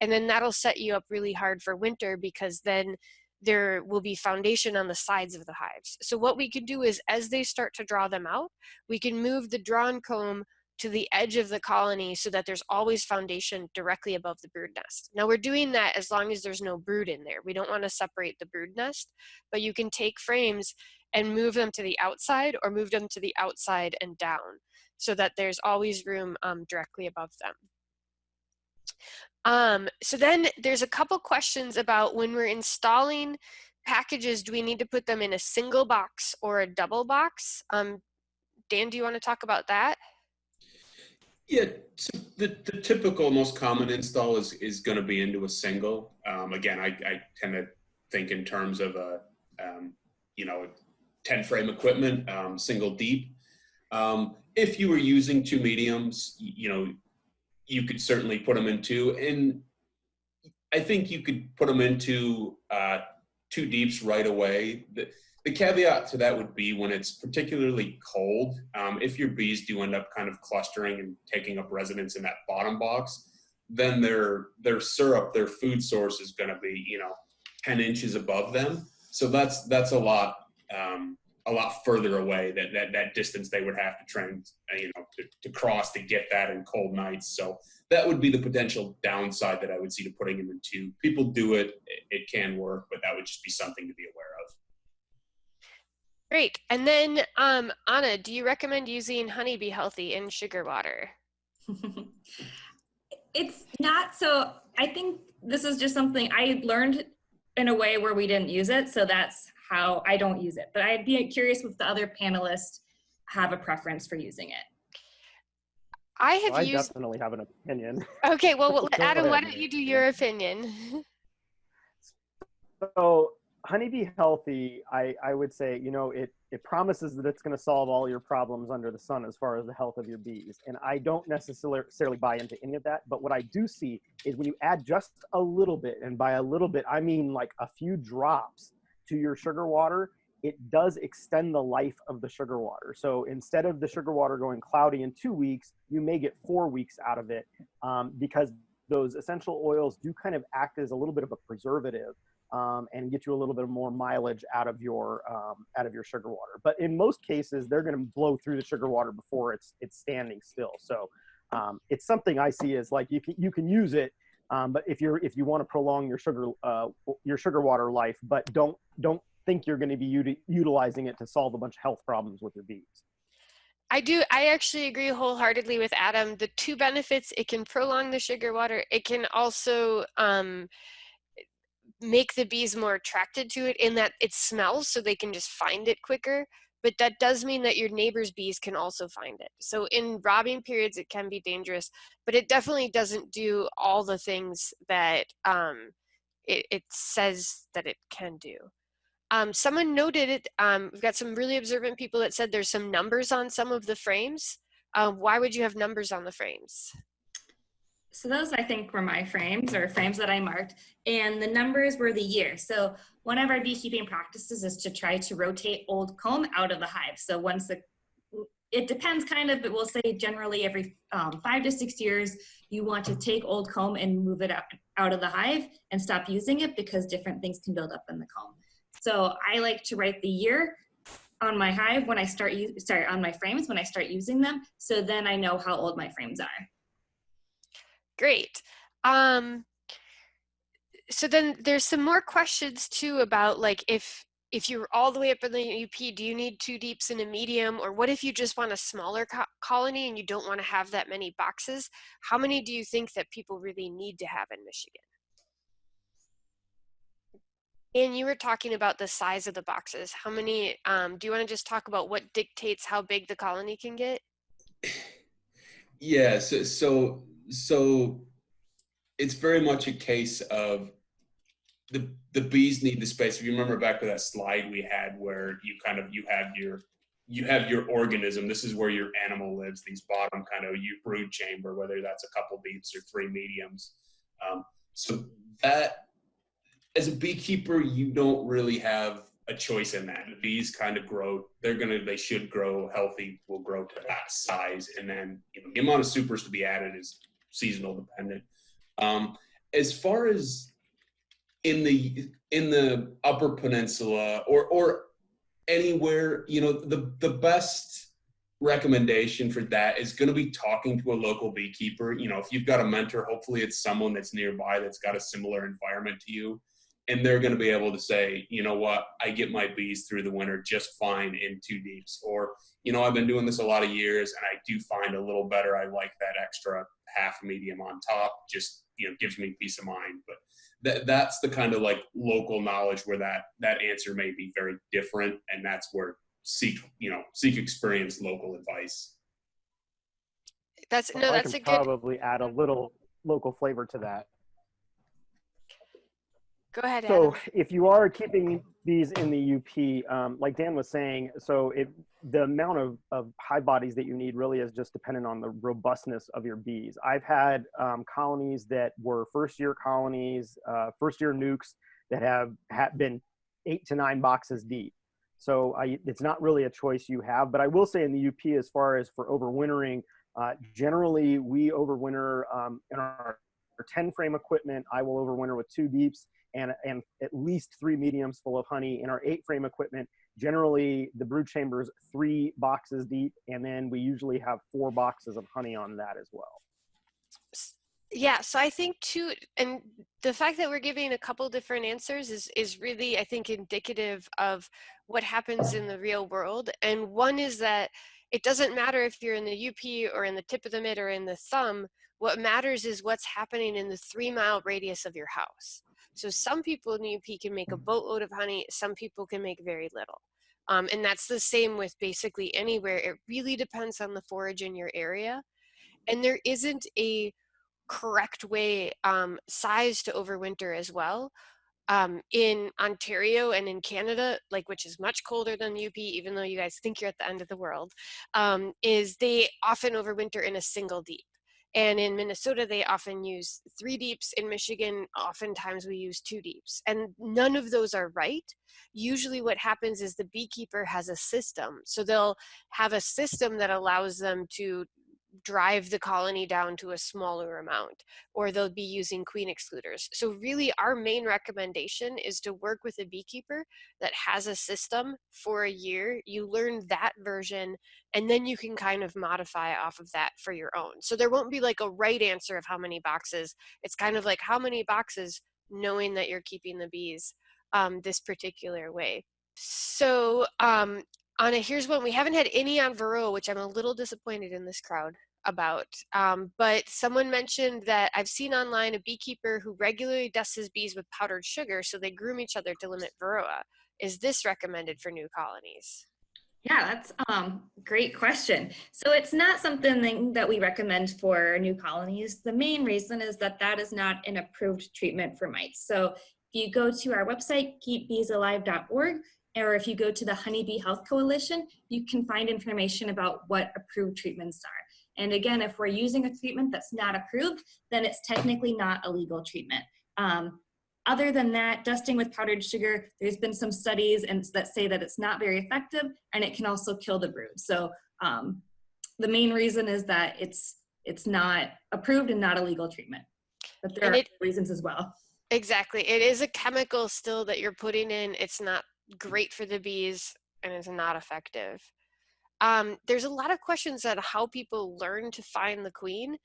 And then that'll set you up really hard for winter because then there will be foundation on the sides of the hives. So what we can do is as they start to draw them out, we can move the drawn comb to the edge of the colony so that there's always foundation directly above the brood nest. Now we're doing that as long as there's no brood in there. We don't want to separate the brood nest, but you can take frames and move them to the outside or move them to the outside and down so that there's always room um, directly above them. Um, so then there's a couple questions about when we're installing packages, do we need to put them in a single box or a double box? Um, Dan, do you want to talk about that? Yeah, so the, the typical most common install is, is going to be into a single. Um, again, I, I tend to think in terms of a, um, you know, 10 frame equipment, um, single deep. Um, if you were using two mediums, you know, you could certainly put them into, and I think you could put them into uh, two deeps right away. The, the caveat to that would be when it's particularly cold, um, if your bees do end up kind of clustering and taking up residence in that bottom box, then their their syrup, their food source is going to be you know 10 inches above them. So that's that's a lot um, a lot further away that that that distance they would have to train, uh, you know, to, to cross to get that in cold nights. So that would be the potential downside that I would see to putting them in two. People do it; it, it can work, but that would just be something to be aware of. Great. And then, um, Anna, do you recommend using Honey-B-Healthy in sugar water? (laughs) it's not so i think this is just something i learned in a way where we didn't use it so that's how i don't use it but i'd be curious if the other panelists have a preference for using it I have I used. definitely have an opinion. Okay, well, well, (laughs) Adam, why don't you do your opinion? So Honey-B-Healthy, I, I would say, you know, it, it promises that it's going to solve all your problems under the sun as far as the health of your bees. And I don't necessarily buy into any of that. But what I do see is when you add just a little bit, and by a little bit, I mean like a few drops to your sugar water, it does extend the life of the sugar water. So instead of the sugar water going cloudy in two weeks, you may get four weeks out of it um, because those essential oils do kind of act as a little bit of a preservative um, and get you a little bit more mileage out of your um, out of your sugar water. But in most cases, they're going to blow through the sugar water before it's it's standing still. So um, it's something I see as like you can you can use it, um, but if you're if you want to prolong your sugar uh, your sugar water life, but don't don't think you're going to be uti- utilizing it to solve a bunch of health problems with your bees. I do. I actually agree wholeheartedly with Adam. The two benefits: it can prolong the sugar water. It can also um, make the bees more attracted to it in that it smells, so they can just find it quicker. But that does mean that your neighbor's bees can also find it. So in robbing periods, it can be dangerous, but it definitely doesn't do all the things that um, it, it says that it can do. Um, someone noted it. Um, we've got some really observant people that said there's some numbers on some of the frames. Um, why would you have numbers on the frames? So those I think were my frames or frames that I marked and the numbers were the year. So one of our beekeeping practices is to try to rotate old comb out of the hive. So once the, it depends kind of, but we'll say generally every um, five to six years, you want to take old comb and move it out, out of the hive and stop using it because different things can build up in the comb. So I like to write the year on my hive when I start, sorry, on my frames when I start using them. So then I know how old my frames are. Great. Um, so then there's some more questions too about like if if you're all the way up in the UP, do you need two deeps and a medium? Or what if you just want a smaller co colony and you don't want to have that many boxes? How many do you think that people really need to have in Michigan? And you were talking about the size of the boxes. How many, um, do you want to just talk about what dictates how big the colony can get? Yeah, so so so it's very much a case of the the bees need the space. If you remember back to that slide we had where you kind of you have your you have your organism. This is where your animal lives. These bottom kind of you brood chamber, whether that's a couple deeps or three mediums. Um, so that as a beekeeper, you don't really have a choice in that. The bees kind of grow. They're gonna. They should grow healthy. Will grow to that size, and then you know the amount of supers to be added is seasonal dependent. Um, as far as in the in the Upper Peninsula or or anywhere, you know, the the best recommendation for that is going to be talking to a local beekeeper. You know, if you've got a mentor, hopefully it's someone that's nearby that's got a similar environment to you. And they're going to be able to say, you know what, I get my bees through the winter just fine in two deeps. Or, you know, I've been doing this a lot of years and I do find a little better. I like that extra half medium on top, just, you know, gives me peace of mind. But that that's the kind of like local knowledge where that that answer may be very different and that's where seek you know seek experience local advice That's So no, I that's can a good. probably add a little local flavor to that. Go ahead, So Adam. if you are keeping these in the UP, um, like Dan was saying, so it the amount of, of hive bodies that you need really is just dependent on the robustness of your bees. I've had um, colonies that were first year colonies, uh, first year nukes that have, have been eight to nine boxes deep. So I, it's not really a choice you have, but I will say in the UP, as far as for overwintering, uh, generally we overwinter um, in our, our 10 frame equipment. I will overwinter with two deeps and, and at least three mediums full of honey. In our eight frame equipment, generally the brood chamber is three boxes deep and then we usually have four boxes of honey on that as well. Yeah so i think too and the fact that we're giving a couple different answers is is really i think indicative of what happens in the real world. And one is that it doesn't matter if you're in the UP or in the tip of the mitt or in the thumb. What matters is what's happening in the three mile radius of your house so some people in UP can make a boatload of honey some people can make very little um, and that's the same with basically anywhere it really depends on the forage in your area and there isn't a correct way um, size to overwinter as well. Um, in Ontario and in Canada, like which is much colder than UP, even though you guys think you're at the end of the world, um, is they often overwinter in a single deep. And in Minnesota, they often use three deeps. In Michigan, oftentimes we use two deeps. And none of those are right. Usually what happens is the beekeeper has a system. So they'll have a system that allows them to drive the colony down to a smaller amount or they'll be using queen excluders. So really our main recommendation is to work with a beekeeper that has a system for a year. You learn that version and then you can kind of modify off of that for your own. So there won't be like a right answer of how many boxes. It's kind of like how many boxes knowing that you're keeping the bees um, this particular way. So um, Anna, here's one. We haven't had any on Varroa, which I'm a little disappointed in this crowd about. Um, but someone mentioned that I've seen online a beekeeper who regularly dusts his bees with powdered sugar so they groom each other to limit Varroa. Is this recommended for new colonies? Yeah, that's um great question. So it's not something that we recommend for new colonies. The main reason is that that is not an approved treatment for mites. So if you go to our website, keepbeesalive.org, or if you go to the Honeybee Health Coalition, you can find information about what approved treatments are. And again, if we're using a treatment that's not approved, then it's technically not a legal treatment. Um, other than that, dusting with powdered sugar, there's been some studies and that say that it's not very effective and it can also kill the brood. So um, the main reason is that it's it's not approved and not a legal treatment. But there and are it, reasons as well. Exactly. It is a chemical still that you're putting in. It's not great for the bees and is not effective. Um, there's a lot of questions on how people learn to find the queen.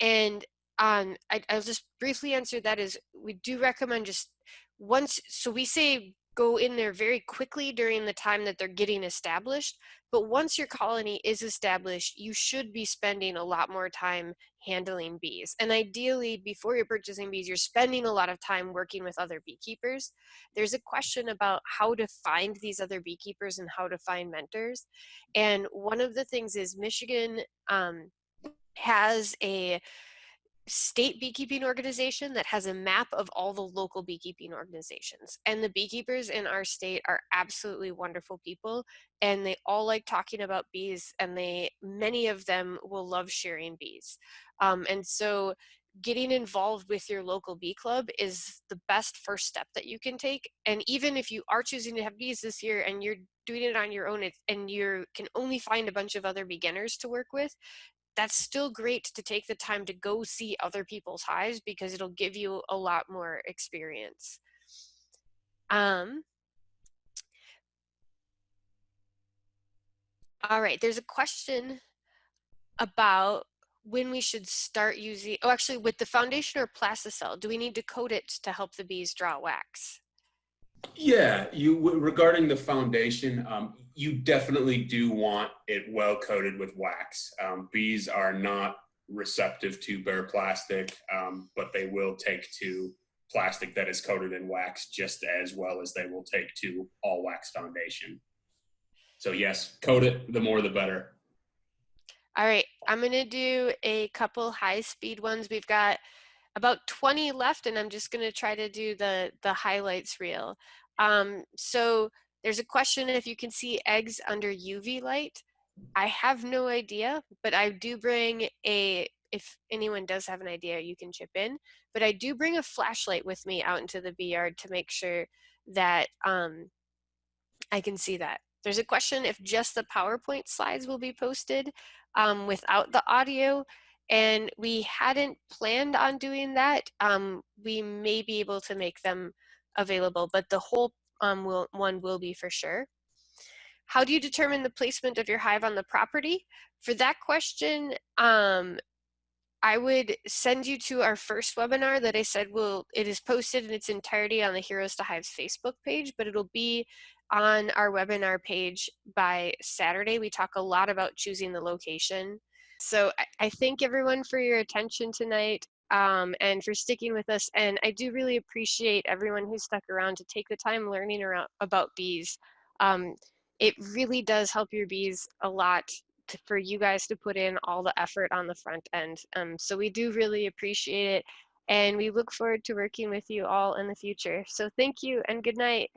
And um, I, I'll just briefly answer that is we do recommend just once, so we say go in there very quickly during the time that they're getting established. But once your colony is established, you should be spending a lot more time handling bees. And ideally, before you're purchasing bees, you're spending a lot of time working with other beekeepers. There's a question about how to find these other beekeepers and how to find mentors. And one of the things is Michigan um, has a state beekeeping organization that has a map of all the local beekeeping organizations. And the beekeepers in our state are absolutely wonderful people and they all like talking about bees and they many of them will love sharing bees. Um, and so getting involved with your local bee club is the best first step that you can take. And even if you are choosing to have bees this year and you're doing it on your own and you can only find a bunch of other beginners to work with, that's still great to take the time to go see other people's hives because it'll give you a lot more experience. Um, all right, there's a question about when we should start using, oh, actually with the foundation or plasticell, do we need to coat it to help the bees draw wax? Yeah, you regarding the foundation, um, you definitely do want it well coated with wax. Um, bees are not receptive to bare plastic, um, but they will take to plastic that is coated in wax just as well as they will take to all wax foundation. So yes, coat it, the more the better. All right, I'm gonna do a couple high speed ones. We've got about 20 left and I'm just gonna try to do the, the highlights reel. Um, so there's a question if you can see eggs under UV light. I have no idea, but I do bring a, if anyone does have an idea, you can chip in. But I do bring a flashlight with me out into the bee yard to make sure that um, I can see that. There's a question if just the PowerPoint slides will be posted um, without the audio. And we hadn't planned on doing that. Um, we may be able to make them available, but the whole um, will, one will be for sure. how do you determine the placement of your hive on the property? For that question, um, I would send you to our first webinar that I said will, it is posted in its entirety on the Heroes to Hives Facebook page, but it'll be on our webinar page by Saturday. We talk a lot about choosing the location. So I, I thank everyone for your attention tonight um, and for sticking with us. And I do really appreciate everyone who stuck around to take the time learning around, about bees. Um, it really does help your bees a lot for you guys to put in all the effort on the front end. Um, so we do really appreciate it. And we look forward to working with you all in the future. So thank you and good night.